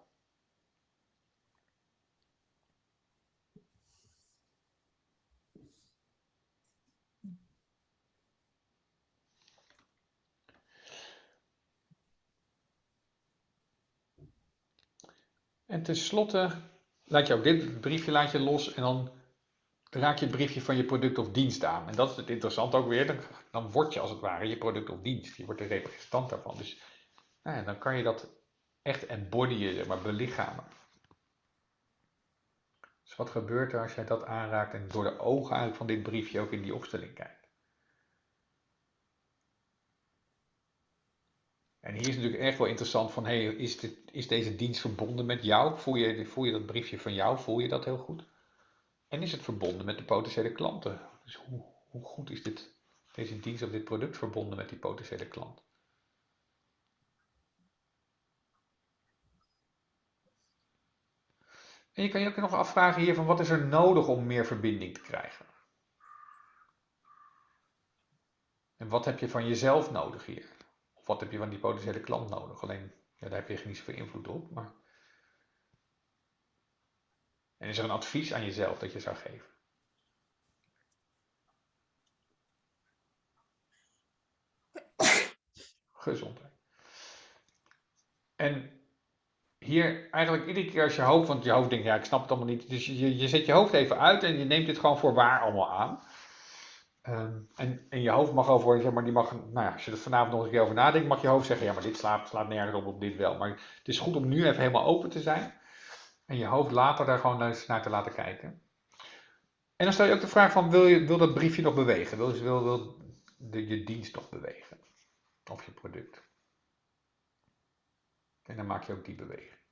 En tenslotte laat je ook dit briefje laat je los en dan raak je het briefje van je product of dienst aan. En dat is het interessante ook weer. Dan, dan word je als het ware je product of dienst. Je wordt de representant daarvan. Dus nou ja, dan kan je dat echt embodyen, maar belichamen. Dus wat gebeurt er als jij dat aanraakt en door de ogen eigenlijk van dit briefje ook in die opstelling kijkt? En hier is natuurlijk echt wel interessant van, hey, is, dit, is deze dienst verbonden met jou? Voel je, voel je dat briefje van jou? Voel je dat heel goed? En is het verbonden met de potentiële klanten? Dus hoe, hoe goed is dit, deze dienst of dit product verbonden met die potentiële klant? En je kan je ook nog afvragen hier van wat is er nodig om meer verbinding te krijgen? En wat heb je van jezelf nodig hier? Of wat heb je van die potentiële klant nodig? Alleen, ja, daar heb je niet zoveel invloed op. Maar... En is er een advies aan jezelf dat je zou geven? Gezondheid. En hier eigenlijk iedere keer als je hoofd, want je hoofd denkt, ja, ik snap het allemaal niet. Dus je, je zet je hoofd even uit en je neemt dit gewoon voor waar allemaal aan. Ehm, en, en je hoofd mag over, zeg maar, die mag, nou ja, als je er vanavond nog een keer over nadenkt, mag je hoofd zeggen, ja, maar dit slaat, slaat nergens op, op dit wel. Maar het is goed om nu even helemaal open te zijn. En je hoofd later daar gewoon naar te laten kijken. En dan stel je ook de vraag van, wil, je, wil dat briefje nog bewegen? Wil, wil, wil de, je dienst nog bewegen? Of je product? En dan maak je ook die beweging.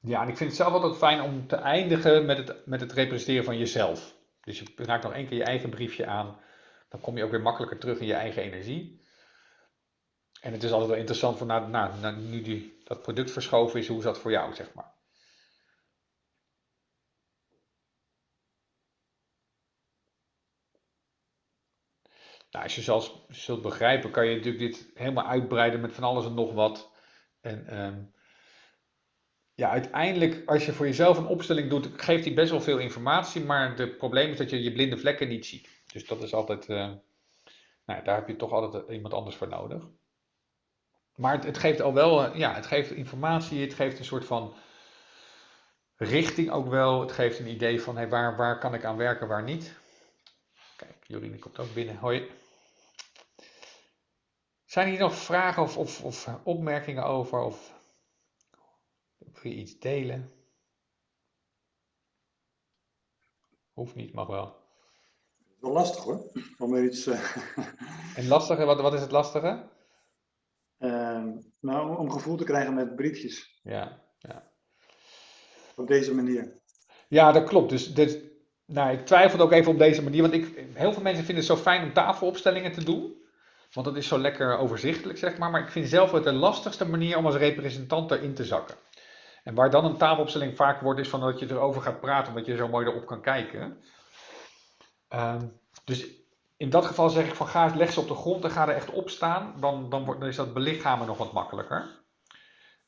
Ja, en ik vind het zelf altijd fijn om te eindigen met het, met het representeren van jezelf. Dus je raakt nog één keer je eigen briefje aan. Dan kom je ook weer makkelijker terug in je eigen energie. En het is altijd wel interessant van, nou, nou, nou, nu die, dat product verschoven is, hoe is dat voor jou, zeg maar. Nou, als je zelfs zult begrijpen, kan je natuurlijk dit helemaal uitbreiden met van alles en nog wat. En um, ja, uiteindelijk, als je voor jezelf een opstelling doet, geeft die best wel veel informatie, maar het probleem is dat je je blinde vlekken niet ziet. Dus dat is altijd, uh, nou, daar heb je toch altijd iemand anders voor nodig. Maar het, het geeft al wel, uh, ja, het geeft informatie, het geeft een soort van richting ook wel. Het geeft een idee van, hey, waar, waar kan ik aan werken, waar niet. Kijk, Jorine komt ook binnen. Hoi. Zijn hier nog vragen of, of, of opmerkingen over? Of wil je iets delen? Hoeft niet, mag wel. Wel lastig hoor. Om er iets. Uh... *laughs* En lastige, wat, wat is het lastige? Uh, nou, om gevoel te krijgen met briefjes. Ja, ja. Op deze manier. Ja, dat klopt. Dus, dus nou, ik twijfelde ook even op deze manier. Want ik, heel veel mensen vinden het zo fijn om tafelopstellingen te doen. Want dat is zo lekker overzichtelijk, zeg maar. Maar ik vind zelf het de lastigste manier om als representant erin te zakken. En waar dan een tafelopstelling vaak wordt, is van dat je erover gaat praten, omdat je zo mooi erop kan kijken. Um, dus in dat geval zeg ik van ga leg ze op de grond en ga er echt op staan. Dan, dan, wordt, dan is dat belichamen nog wat makkelijker.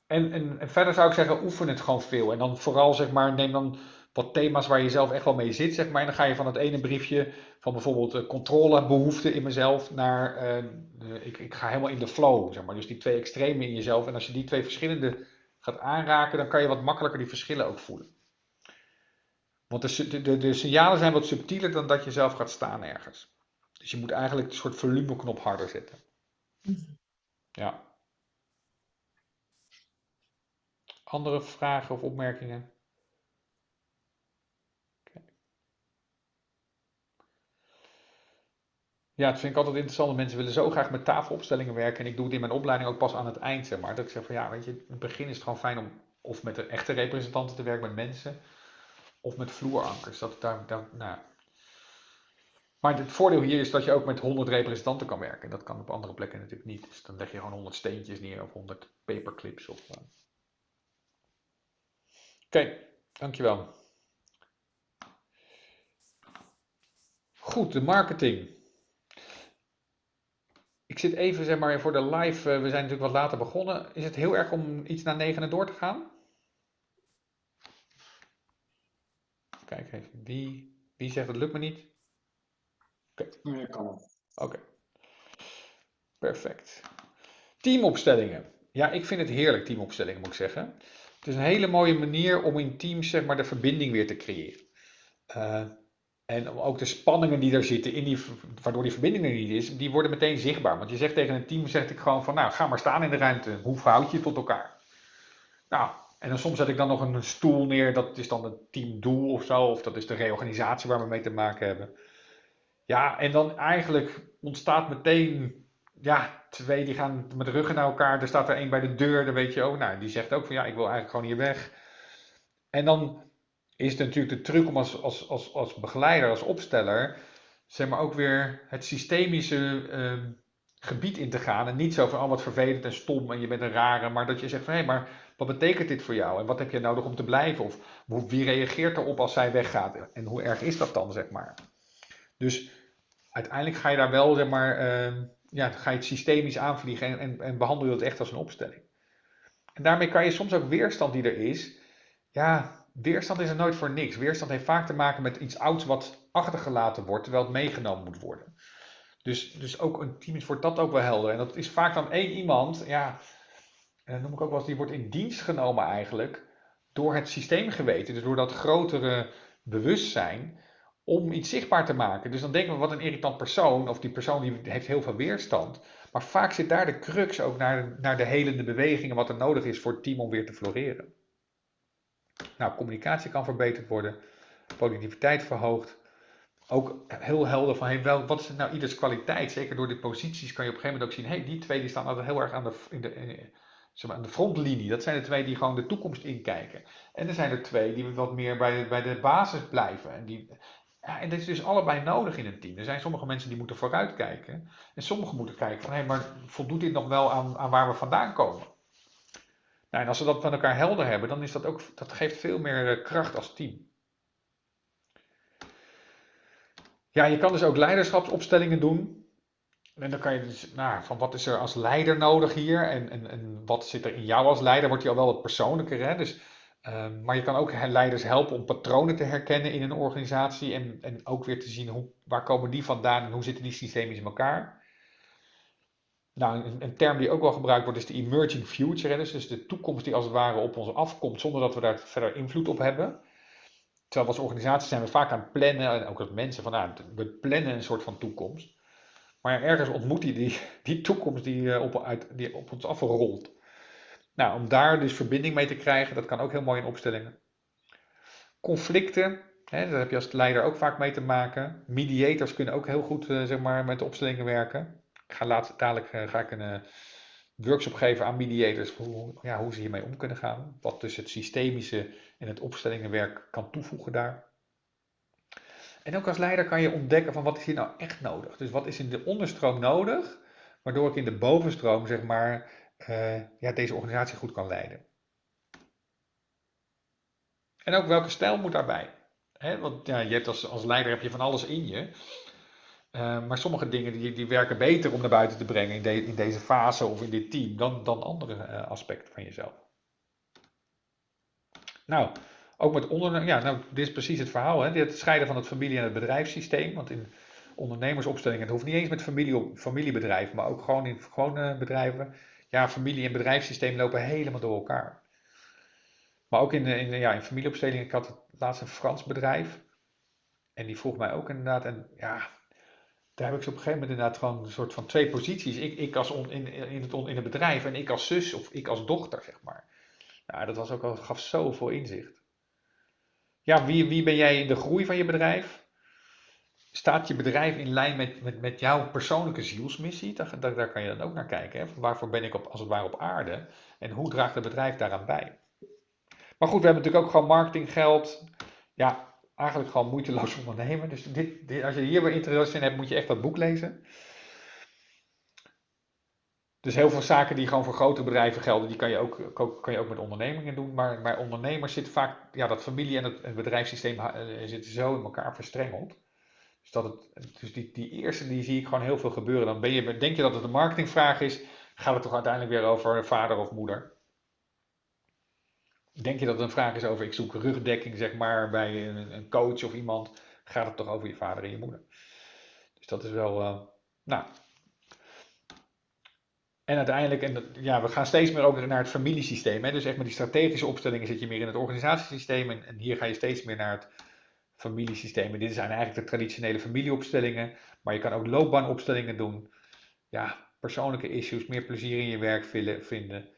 En, en, verder zou ik zeggen, oefen het gewoon veel. En dan vooral zeg maar, neem dan wat thema's waar je zelf echt wel mee zit, zeg maar. En dan ga je van het ene briefje van bijvoorbeeld uh, controlebehoefte in mezelf naar, uh, ik, ik ga helemaal in de flow, zeg maar. Dus die twee extremen in jezelf. En als je die twee verschillende gaat aanraken, dan kan je wat makkelijker die verschillen ook voelen. Want de, de, signalen zijn wat subtieler dan dat je zelf gaat staan ergens. Dus je moet eigenlijk een soort volumeknop harder zetten. Ja. Andere vragen of opmerkingen? Ja, het vind ik altijd interessant. Mensen willen zo graag met tafelopstellingen werken. En ik doe het in mijn opleiding ook pas aan het eind, zeg maar. Dat ik zeg van ja, weet je, in het begin is het gewoon fijn om of met de echte representanten te werken, met mensen. Of met vloerankers. Dat, daar, nou. Maar het voordeel hier is dat je ook met 100 representanten kan werken. Dat kan op andere plekken natuurlijk niet. Dus dan leg je gewoon 100 steentjes neer of 100 paperclips. Of, uh... Oké, dankjewel. Goed, de marketing. Ik zit even zeg maar voor de live, uh, we zijn natuurlijk wat later begonnen. Is het heel erg om iets naar negenen door te gaan? Kijk even, wie, wie zegt het lukt me niet? Oké. Okay. Kan wel. Oké. Okay. Perfect. Teamopstellingen. Ja, ik vind het heerlijk, teamopstellingen moet ik zeggen. Het is een hele mooie manier om in teams zeg maar, de verbinding weer te creëren. Uh, en ook de spanningen die er zitten, in die, waardoor die verbinding er niet is, die worden meteen zichtbaar. Want je zegt tegen een team, zeg ik gewoon van, nou, ga maar staan in de ruimte. Hoe verhoud je tot elkaar? Nou, En dan soms zet ik dan nog een stoel neer, dat is dan het teamdoel of zo, of dat is de reorganisatie waar we mee te maken hebben. Ja, en dan eigenlijk ontstaat meteen, ja, twee die gaan met ruggen naar elkaar. Er staat er één bij de deur, dan weet je ook, nou, die zegt ook van ja, ik wil eigenlijk gewoon hier weg. En dan is het natuurlijk de truc om als, als, als, als begeleider, als opsteller, zeg maar ook weer het systemische ehm, gebied in te gaan. En niet zo van, oh wat vervelend en stom en je bent een rare, maar dat je zegt van, hé, maar wat betekent dit voor jou? En wat heb je nodig om te blijven? Of wie reageert erop als zij weggaat? En hoe erg is dat dan, zeg maar? Dus uiteindelijk ga je daar wel, zeg maar, ehm, ja, ga je het systemisch aanvliegen en, en, behandel je het echt als een opstelling. En daarmee kan je soms ook weerstand die er is, ja, weerstand is er nooit voor niks. Weerstand heeft vaak te maken met iets ouds wat achtergelaten wordt, terwijl het meegenomen moet worden. Dus, dus ook een team voor dat ook wel helder. En dat is vaak dan één iemand, ja, dat noem ik ook wel eens, die wordt in dienst genomen eigenlijk door het systeem geweten. Dus door dat grotere bewustzijn om iets zichtbaar te maken. Dus dan denken we, wat een irritant persoon, of die persoon die heeft heel veel weerstand. Maar vaak zit daar de crux ook naar, naar de helende bewegingen, wat er nodig is voor het team om weer te floreren. Nou, communicatie kan verbeterd worden, productiviteit verhoogd. Ook heel helder van, wel, wat is nou ieders kwaliteit? Zeker door de posities kan je op een gegeven moment ook zien, hey, die twee die staan altijd heel erg aan de, in de, maar, de frontlinie. Dat zijn de twee die gewoon de toekomst inkijken. En er zijn er twee die wat meer bij de, bij de basis blijven. En, die, ja, en dat is dus allebei nodig in een team. Er zijn sommige mensen die moeten vooruitkijken. En sommigen moeten kijken van, hé, hey, maar voldoet dit nog wel aan, aan waar we vandaan komen? Nou, en als we dat van elkaar helder hebben, dan is dat ook, dat geeft veel meer eh, kracht als team. Ja, je kan dus ook leiderschapsopstellingen doen. En dan kan je dus, nou, van wat is er als leider nodig hier? En, en, en wat zit er in jou als leider? Wordt je al wel wat persoonlijker, hè? Dus, uh, maar je kan ook leiders helpen om patronen te herkennen in een organisatie. En, en ook weer te zien, hoe, waar komen die vandaan en hoe zitten die systemen in elkaar? Nou, een, term die ook wel gebruikt wordt is de emerging future. Dus, dus de toekomst die als het ware op ons afkomt zonder dat we daar verder invloed op hebben. Terwijl als organisatie zijn we vaak aan het plannen, en ook als mensen, van nou, we plannen een soort van toekomst. Maar ergens ontmoet die, die, *laughs* die toekomst die, eh, op, uit, die op ons afrolt. Nou, om daar dus verbinding mee te krijgen, dat kan ook heel mooi in opstellingen. Conflicten, hè, daar heb je als leider ook vaak mee te maken. Mediators kunnen ook heel goed uh, zeg maar, met de opstellingen werken. Ik ga later, dadelijk uh, ga ik een workshop geven aan mediators hoe, ja, hoe ze hiermee om kunnen gaan. Wat dus het systemische en het opstellingenwerk kan toevoegen daar. En ook als leider kan je ontdekken van wat is hier nou echt nodig. Dus wat is in de onderstroom nodig, waardoor ik in de bovenstroom zeg maar uh, ja, deze organisatie goed kan leiden. En ook welke stijl moet daarbij? Want ja, je hebt als, als leider heb je van alles in je. Uh, maar sommige dingen die, die werken beter om naar buiten te brengen in, in deze fase of in dit team dan, dan andere uh, aspecten van jezelf. Nou, ook met ondernemers, ja, nou, dit is precies het verhaal. Hè? Het scheiden van het familie- en het bedrijfssysteem. Want in ondernemersopstellingen, het hoeft niet eens met familie, familiebedrijven, maar ook gewoon in gewone bedrijven. Ja, familie- en bedrijfssysteem lopen helemaal door elkaar. Maar ook in, in, ja, in familieopstellingen, ik had laatst een Frans bedrijf. En die vroeg mij ook inderdaad, en ja, daar heb ik ze op een gegeven moment inderdaad gewoon een soort van twee posities. Ik, ik als on, in, in, het, in het bedrijf en ik als zus of ik als dochter, zeg maar. Nou, dat was ook al, gaf zoveel inzicht. Ja, wie, wie ben jij in de groei van je bedrijf? Staat je bedrijf in lijn met, met, met jouw persoonlijke zielsmissie? Daar, daar, daar kan je dan ook naar kijken. Hè? Waarvoor ben ik op, als het ware op aarde? En hoe draagt het bedrijf daaraan bij? Maar goed, we hebben natuurlijk ook gewoon marketinggeld. Ja, eigenlijk gewoon moeiteloos *laughs* ondernemen. Dus dit, dit, als je hier weer interesse in hebt, moet je echt dat boek lezen. Dus heel veel zaken die gewoon voor grote bedrijven gelden, die kan je ook, kan je ook met ondernemingen doen. Maar bij ondernemers zit vaak, ja, dat familie- en het, het bedrijfssysteem zitten zo in elkaar verstrengeld. Dus, dat het, dus die, die eerste, die zie ik gewoon heel veel gebeuren. Dan ben je, denk je dat het een marketingvraag is, gaat het toch uiteindelijk weer over vader of moeder. Denk je dat het een vraag is over ik zoek rugdekking, zeg maar, bij een, coach of iemand, gaat het toch over je vader en je moeder. Dus dat is wel, uh, nou. En uiteindelijk, en ja, we gaan steeds meer ook naar het familiesysteem. Hè? Dus echt met die strategische opstellingen zit je meer in het organisatiesysteem. En, en hier ga je steeds meer naar het familiesysteem. En dit zijn eigenlijk de traditionele familieopstellingen. Maar je kan ook loopbaanopstellingen doen. Ja, persoonlijke issues, meer plezier in je werk vinden.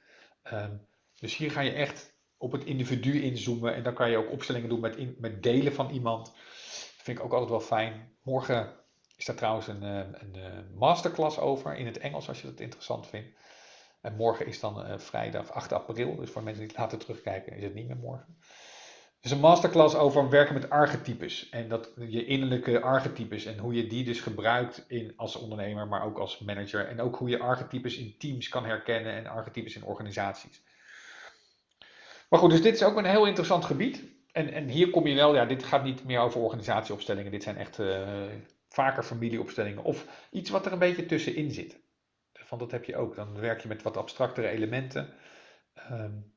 Um, dus hier ga je echt op het individu inzoomen. En dan kan je ook opstellingen doen met, met delen van iemand. Dat vind ik ook altijd wel fijn. Morgen is daar trouwens een, eh, een masterclass over in het Engels, als je dat interessant vindt. En morgen is dan uh, vrijdag 8 april. Dus voor mensen die later terugkijken, is het niet meer morgen. Dus een masterclass over werken met archetypes. En dat je innerlijke archetypes. En hoe je die dus gebruikt in, als ondernemer, maar ook als manager. En ook hoe je archetypes in teams kan herkennen en archetypes in organisaties. Maar goed, dus dit is ook een heel interessant gebied. En, en hier kom je wel, ja, dit gaat niet meer over organisatieopstellingen. Dit zijn echt vaker familieopstellingen. Of iets wat er een beetje tussenin zit. Want dat heb je ook. Dan werk je met wat abstractere elementen. Um,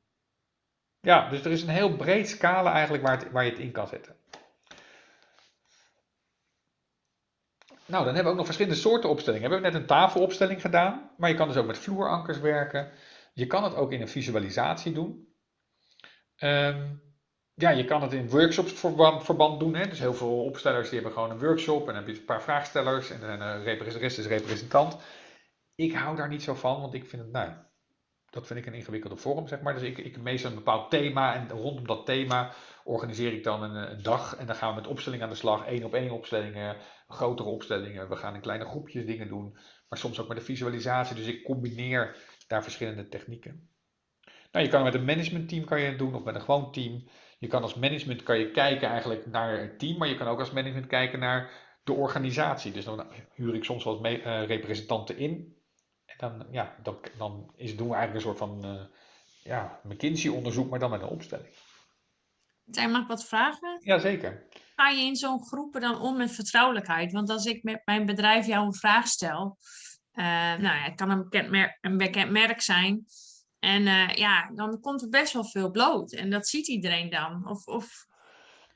ja, dus er is een heel breed scala eigenlijk waar, waar je het in kan zetten. Nou, dan hebben we ook nog verschillende soorten opstellingen. We hebben net een tafelopstelling gedaan, maar je kan dus ook met vloerankers werken. Je kan het ook in een visualisatie doen. Um, ja, je kan het in workshops verband doen. Hè? Dus heel veel opstellers die hebben gewoon een workshop en dan heb je een paar vraagstellers en een rest is representant. Ik hou daar niet zo van, want ik vind het, nou, dat vind ik een ingewikkelde vorm, zeg maar. Dus ik, ik meestal een bepaald thema en rondom dat thema organiseer ik dan een, een dag. En dan gaan we met opstellingen aan de slag, één op één opstellingen, grotere opstellingen. We gaan in kleine groepjes dingen doen, maar soms ook met de visualisatie. Dus ik combineer daar verschillende technieken. Nou, je kan met een managementteam kan je het doen of met een gewoon team. Je kan als management kan je kijken eigenlijk naar het team, maar je kan ook als management kijken naar de organisatie. Dus dan huur ik soms eens uh, representanten in dan, ja, dan, dan is, doen we eigenlijk een soort van uh, ja, McKinsey-onderzoek, maar dan met een opstelling. Zijn mag ik wat vragen? Jazeker. Ga je in zo'n groepen dan om met vertrouwelijkheid? Want als ik met mijn bedrijf jou een vraag stel, uh, nou ja, het kan een bekend, merk, een bekend merk zijn. En uh, ja, dan komt er best wel veel bloot. En dat ziet iedereen dan. Of, of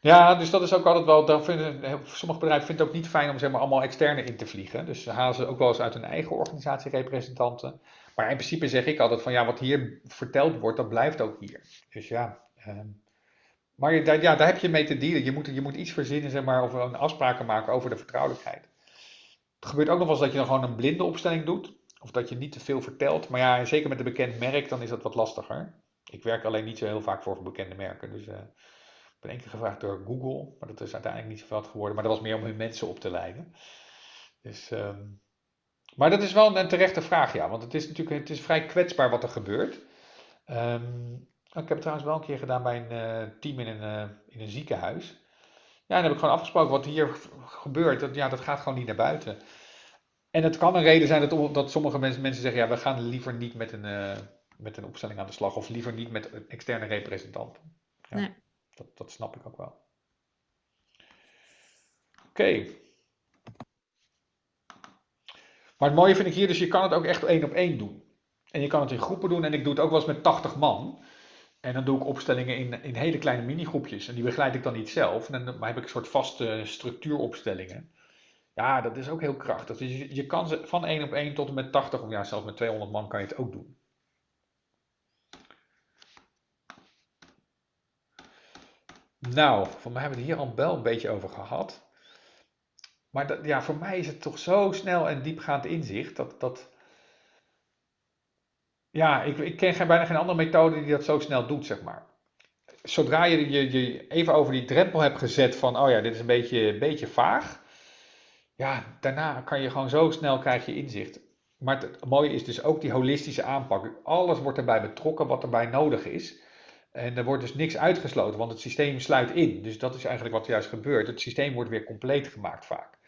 ja, dus dat is ook altijd wel. Vinden, sommige bedrijven vinden het ook niet fijn om zeg maar, allemaal externe in te vliegen. Dus ze halen ze ook wel eens uit hun eigen organisatie representanten. Maar in principe zeg ik altijd van ja, wat hier verteld wordt, dat blijft ook hier. Dus ja. Ehm, maar je, daar, ja, daar heb je mee te dealen. Je moet, je moet iets verzinnen, zeg maar, of een afspraken maken over de vertrouwelijkheid. Het gebeurt ook nog wel eens dat je dan gewoon een blinde opstelling doet. Of dat je niet te veel vertelt. Maar ja, zeker met een bekend merk, dan is dat wat lastiger. Ik werk alleen niet zo heel vaak voor bekende merken. Dus uh, ik ben één keer gevraagd door Google, maar dat is uiteindelijk niet zoveel geworden. Maar dat was meer om hun mensen op te leiden. Dus, um, maar dat is wel een terechte vraag, ja. Want het is natuurlijk het is vrij kwetsbaar wat er gebeurt. Um, ik heb het trouwens wel een keer gedaan bij een uh, team in een, uh, in een ziekenhuis. Ja, en dan heb ik gewoon afgesproken wat hier gebeurt. Dat, ja, dat gaat gewoon niet naar buiten. En het kan een reden zijn dat, dat sommige mensen, mensen zeggen: ja, we gaan liever niet met een, uh, met een opstelling aan de slag. Of liever niet met externe representanten. Ja. Nee. Dat, dat snap ik ook wel. Oké. Maar het mooie vind ik hier, dus je kan het ook echt één op één doen. En je kan het in groepen doen en ik doe het ook wel eens met 80 man. En dan doe ik opstellingen in, in hele kleine minigroepjes. En die begeleid ik dan niet zelf. En dan heb ik een soort vaste structuuropstellingen. Ja, dat is ook heel krachtig. Dus je, je kan ze van 1 op 1 tot en met 80, of ja, zelfs met 200 man kan je het ook doen. Nou, voor mij hebben we het hier al wel een beetje over gehad. Maar dat, ja, voor mij is het toch zo snel en diepgaand inzicht dat. dat ja, ik, ik ken geen, bijna geen andere methode die dat zo snel doet, zeg maar. Zodra je je, je even over die drempel hebt gezet van, oh ja, dit is een beetje, beetje vaag. Ja, daarna kan je gewoon zo snel krijg je inzicht. Maar het mooie is dus ook die holistische aanpak. Alles wordt erbij betrokken wat erbij nodig is. En er wordt dus niks uitgesloten, want het systeem sluit in. Dus dat is eigenlijk wat juist gebeurt. Het systeem wordt weer compleet gemaakt vaak.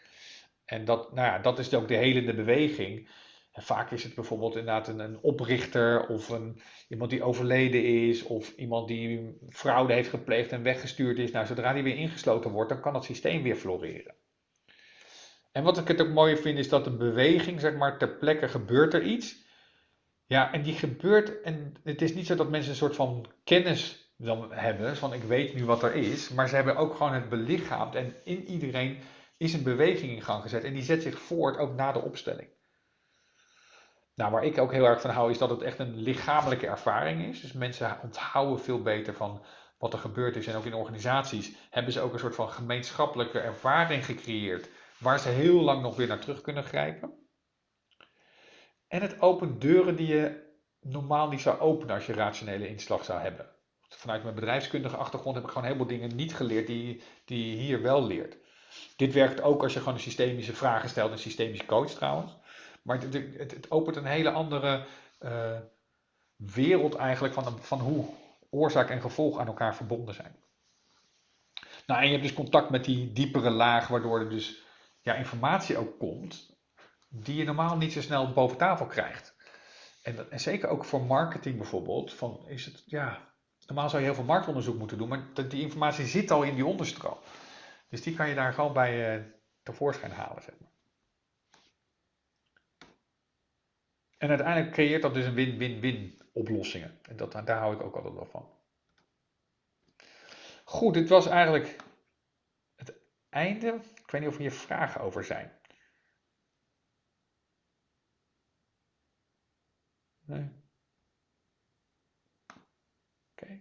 En dat, nou ja, dat is ook de helende beweging. En vaak is het bijvoorbeeld inderdaad een, een oprichter of een, iemand die overleden is of iemand die fraude heeft gepleegd en weggestuurd is. Nou, zodra die weer ingesloten wordt, dan kan het systeem weer floreren. En wat ik het ook mooi vind is dat een beweging, zeg maar, ter plekke gebeurt er iets. Ja, en die gebeurt, en het is niet zo dat mensen een soort van kennis dan hebben, van ik weet nu wat er is, maar ze hebben ook gewoon het belichaamd en in iedereen is een beweging in gang gezet en die zet zich voort ook na de opstelling. Nou, waar ik ook heel erg van hou is dat het echt een lichamelijke ervaring is. Dus mensen onthouden veel beter van wat er gebeurd is. En ook in organisaties hebben ze ook een soort van gemeenschappelijke ervaring gecreëerd, waar ze heel lang nog weer naar terug kunnen grijpen. En het opent deuren die je normaal niet zou openen als je rationele inslag zou hebben. vanuit mijn bedrijfskundige achtergrond heb ik gewoon een heleboel dingen niet geleerd die, die je hier wel leert. Dit werkt ook als je gewoon een systemische vragen stelt, een systemische coach trouwens. Maar het, het, opent een hele andere uh, wereld eigenlijk van, van hoe oorzaak en gevolg aan elkaar verbonden zijn. Nou, en je hebt dus contact met die diepere laag, waardoor er dus ja, informatie ook komt, die je normaal niet zo snel boven tafel krijgt. En, en zeker ook voor marketing bijvoorbeeld, van is het, ja, normaal zou je heel veel marktonderzoek moeten doen, maar die informatie zit al in die onderstroom. Dus die kan je daar gewoon bij uh, tevoorschijn halen, zeg maar. En uiteindelijk creëert dat dus een win-win-win oplossingen. En dat, daar hou ik ook altijd wel van. Goed, dit was eigenlijk het einde. Weet niet of er hier vragen over zijn. Oké.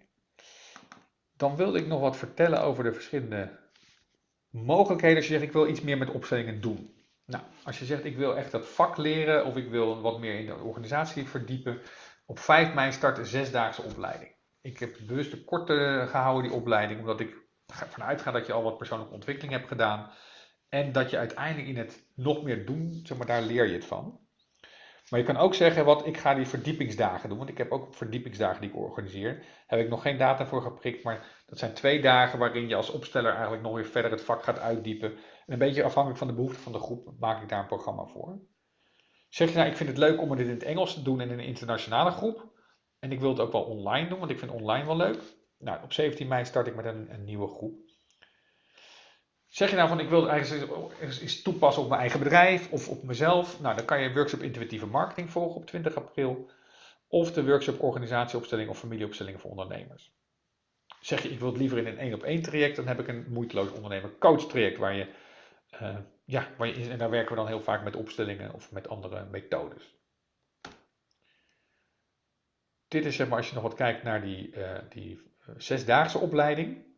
Dan wilde ik nog wat vertellen over de verschillende mogelijkheden als je zegt ik wil iets meer met opstellingen doen. Nou, als je zegt ik wil echt dat vak leren of ik wil wat meer in de organisatie verdiepen. Op 5 mei start een zesdaagse opleiding. Ik heb bewust een korte gehouden die opleiding, omdat ik ervan uitga dat je al wat persoonlijke ontwikkeling hebt gedaan. En dat je uiteindelijk in het nog meer doen, zeg maar, daar leer je het van. Maar je kan ook zeggen, wat ik ga die verdiepingsdagen doen, want ik heb ook verdiepingsdagen die ik organiseer. Heb ik nog geen data voor geprikt, maar dat zijn twee dagen waarin je als opsteller eigenlijk nog weer verder het vak gaat uitdiepen. En een beetje afhankelijk van de behoefte van de groep maak ik daar een programma voor. Zeg je nou, ik vind het leuk om dit in het Engels te doen en in een internationale groep. En ik wil het ook wel online doen, want ik vind online wel leuk. Nou, op 17 mei start ik met een, een nieuwe groep. Zeg je nou van ik wil eigenlijk eens toepassen op mijn eigen bedrijf of op mezelf? Nou, dan kan je workshop intuïtieve marketing volgen op 20 april. Of de workshop organisatieopstelling of familieopstelling voor ondernemers. Zeg je ik wil het liever in een één op één traject, dan heb ik een moeiteloos ondernemer coach traject waar je, uh, ja, waar je, en daar werken we dan heel vaak met opstellingen of met andere methodes. Dit is zeg maar als je nog wat kijkt naar die, uh, die eh, zesdaagse opleiding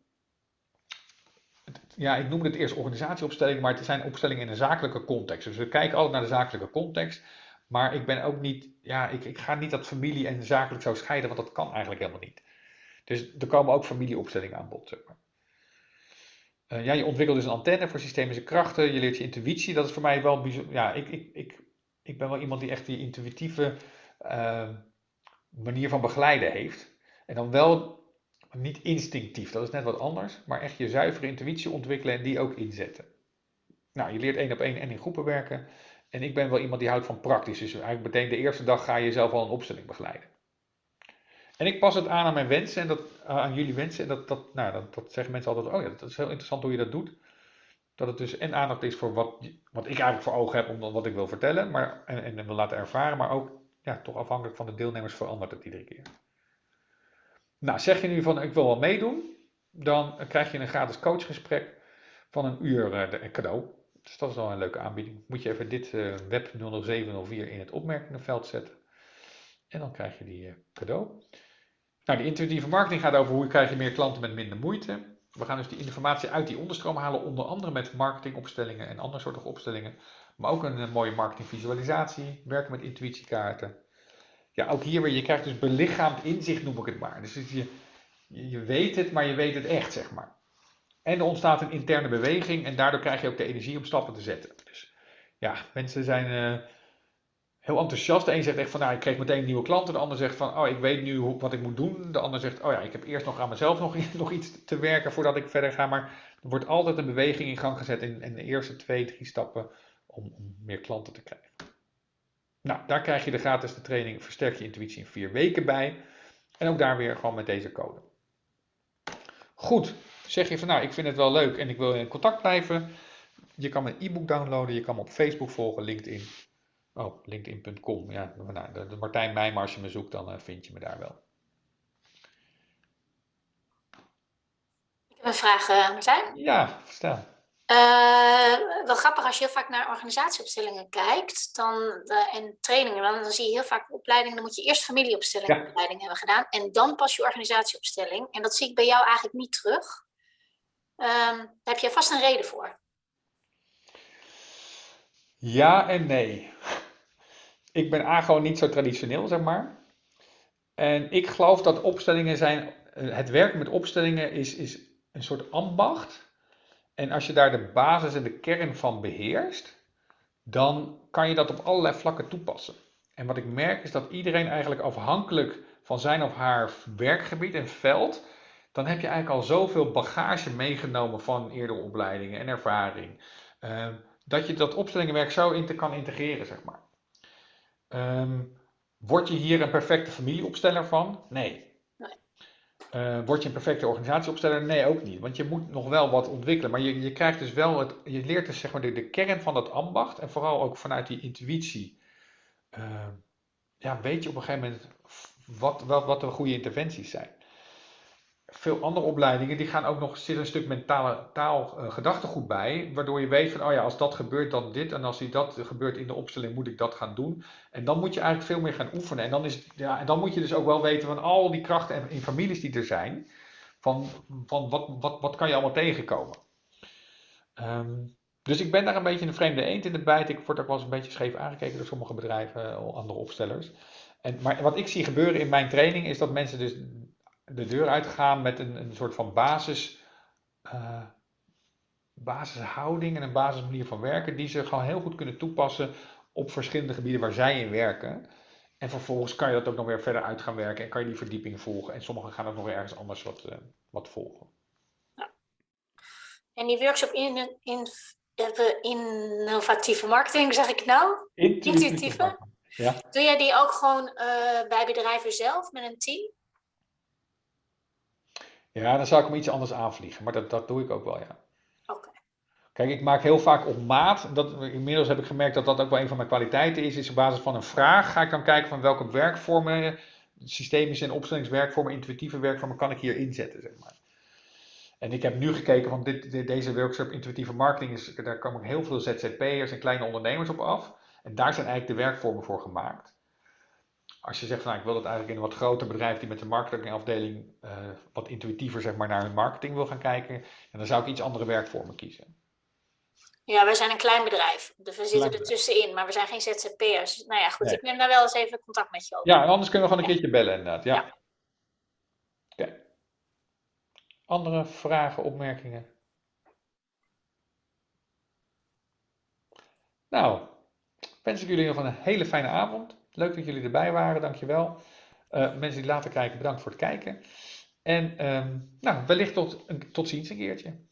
ja, ik noemde het eerst organisatieopstelling, maar het zijn opstellingen in een zakelijke context. Dus we kijken altijd naar de zakelijke context. Maar ik ben ook niet, ja, ik, ik ga niet dat familie en zakelijk zo scheiden, want dat kan eigenlijk helemaal niet. Dus er komen ook familieopstellingen aan bod. Uh, ja, je ontwikkelt dus een antenne voor systemische krachten, je leert je intuïtie. Dat is voor mij wel bijzonder. Ja, ik, ik, ik, ik ben wel iemand die echt die intuïtieve uh, manier van begeleiden heeft. En dan wel niet instinctief, dat is net wat anders, maar echt je zuivere intuïtie ontwikkelen en die ook inzetten. Nou, je leert één op één en in groepen werken. En ik ben wel iemand die houdt van praktisch. Dus eigenlijk meteen de eerste dag ga je zelf al een opstelling begeleiden. En ik pas het aan aan mijn wensen en dat, aan jullie wensen. En dat, dat, nou, dat, dat zeggen mensen altijd, oh ja, dat is heel interessant hoe je dat doet. Dat het dus en aandacht is voor wat, wat ik eigenlijk voor ogen heb, om wat ik wil vertellen. Maar, en, en wil laten ervaren, maar ook ja, toch afhankelijk van de deelnemers verandert het iedere keer. Nou, zeg je nu van ik wil wel meedoen, dan krijg je een gratis coachgesprek van een uur uh, cadeau. Dus dat is wel een leuke aanbieding. Moet je even dit uh, web 00704 in het opmerkingenveld zetten. En dan krijg je die uh, cadeau. Nou, die intuïtieve marketing gaat over hoe krijg je meer klanten met minder moeite. We gaan dus die informatie uit die onderstroom halen, onder andere met marketingopstellingen en andere soorten opstellingen. Maar ook een, een mooie marketingvisualisatie, werken met intuïtiekaarten ja, ook hier weer, je krijgt dus belichaamd inzicht, noem ik het maar. Dus je, je weet het, maar je weet het echt, zeg maar. En er ontstaat een interne beweging en daardoor krijg je ook de energie om stappen te zetten. Dus ja, mensen zijn uh, heel enthousiast. De een zegt echt van, nou, ik kreeg meteen nieuwe klanten. De ander zegt van, oh, ik weet nu wat ik moet doen. De ander zegt, oh ja, ik heb eerst nog aan mezelf nog, *laughs* nog iets te werken voordat ik verder ga. Maar er wordt altijd een beweging in gang gezet in, in de eerste twee, drie stappen om, om meer klanten te krijgen. Nou, daar krijg je de gratis de training Versterk je intuïtie in vier weken bij. En ook daar weer gewoon met deze code. Goed, zeg je van nou, ik vind het wel leuk en ik wil in contact blijven. Je kan mijn e-book downloaden, je kan me op Facebook volgen, LinkedIn. Oh, linkedin.com. Ja, nou, de, de Martijn Meijma, als je me zoekt, dan uh, vind je me daar wel. Ik heb een vraag, uh, Martijn. Ja, stel. Uh, wel grappig als je heel vaak naar organisatieopstellingen kijkt dan, uh, en trainingen, dan, dan, zie je heel vaak opleidingen, dan moet je eerst familieopstellingen ja. hebben gedaan en dan pas je organisatieopstelling. En dat zie ik bij jou eigenlijk niet terug. Uh, daar heb je vast een reden voor. Ja en nee. Ik ben A gewoon niet zo traditioneel, zeg maar. En ik geloof dat opstellingen zijn eh, het werken met opstellingen is, is een soort ambacht. En als je daar de basis en de kern van beheerst, dan kan je dat op allerlei vlakken toepassen. En wat ik merk is dat iedereen eigenlijk afhankelijk van zijn of haar werkgebied en veld, dan heb je eigenlijk al zoveel bagage meegenomen van eerdere opleidingen en ervaring, eh, dat je dat opstellingenwerk zo in kan integreren, zeg maar. Ehm, word je hier een perfecte familieopsteller van? Nee. Uh, word je een perfecte organisatieopsteller? Nee, ook niet. Want je moet nog wel wat ontwikkelen. Maar je, je krijgt dus wel het, je leert dus zeg maar de, de kern van dat ambacht. En vooral ook vanuit die intuïtie. Uh, ja, weet je op een gegeven moment wat, wat, wat de goede interventies zijn veel andere opleidingen die gaan ook nog zit een stuk mentale taal uh, gedachtegoed bij, waardoor je weet van oh ja, als dat gebeurt dan dit en als dat gebeurt in de opstelling moet ik dat gaan doen. En dan moet je eigenlijk veel meer gaan oefenen en dan is ja, en dan moet je dus ook wel weten van al die krachten in families die er zijn, van, van wat, wat, wat kan je allemaal tegenkomen. Um, dus ik ben daar een beetje een vreemde eend in de bijt. Ik word ook wel eens een beetje scheef aangekeken door sommige bedrijven, eh, andere opstellers. En, maar wat ik zie gebeuren in mijn training is dat mensen dus de deur uitgaan met een, een soort van basis, uh, basishouding en een basismanier van werken, die ze gewoon heel goed kunnen toepassen op verschillende gebieden waar zij in werken. En vervolgens kan je dat ook nog weer verder uit gaan werken en kan je die verdieping volgen. En sommigen gaan ook nog weer ergens anders wat, uh, wat volgen. Ja. En die workshop in, in, innovatieve marketing, zeg ik nou? Intuïtieve. Intuïtieve. Ja. Doe jij die ook gewoon uh, bij bedrijven zelf met een team? Ja, dan zou ik hem iets anders aanvliegen, maar dat, dat doe ik ook wel, ja. Oké. Kijk, ik maak heel vaak op maat. Dat, inmiddels heb ik gemerkt dat dat ook wel een van mijn kwaliteiten is. Is op basis van een vraag ga ik dan kijken van welke werkvormen, systemische en opstellingswerkvormen, intuïtieve werkvormen kan ik hier inzetten, zeg maar. En ik heb nu gekeken van dit, deze workshop intuïtieve marketing, is, daar komen heel veel ZZP'ers en kleine ondernemers op af. En daar zijn eigenlijk de werkvormen voor gemaakt. Als je zegt van nou, ik wil dat eigenlijk in een wat groter bedrijf die met de marketingafdeling uh, wat intuïtiever zeg maar, naar hun marketing wil gaan kijken, en dan zou ik iets andere werkvormen kiezen. Ja, wij zijn een klein bedrijf, dus we zitten er tussenin, maar we zijn geen ZZP'ers. Nou ja, goed, nee. ik neem daar wel eens even contact met je over. Ja, anders kunnen we gewoon een keertje bellen inderdaad. Ja. ja. Okay. Andere vragen, opmerkingen? Nou, wens ik jullie nog een hele fijne avond. Leuk dat jullie erbij waren, dankjewel. Uh, mensen die later kijken, bedankt voor het kijken. En um, nou, wellicht tot, tot ziens een keertje.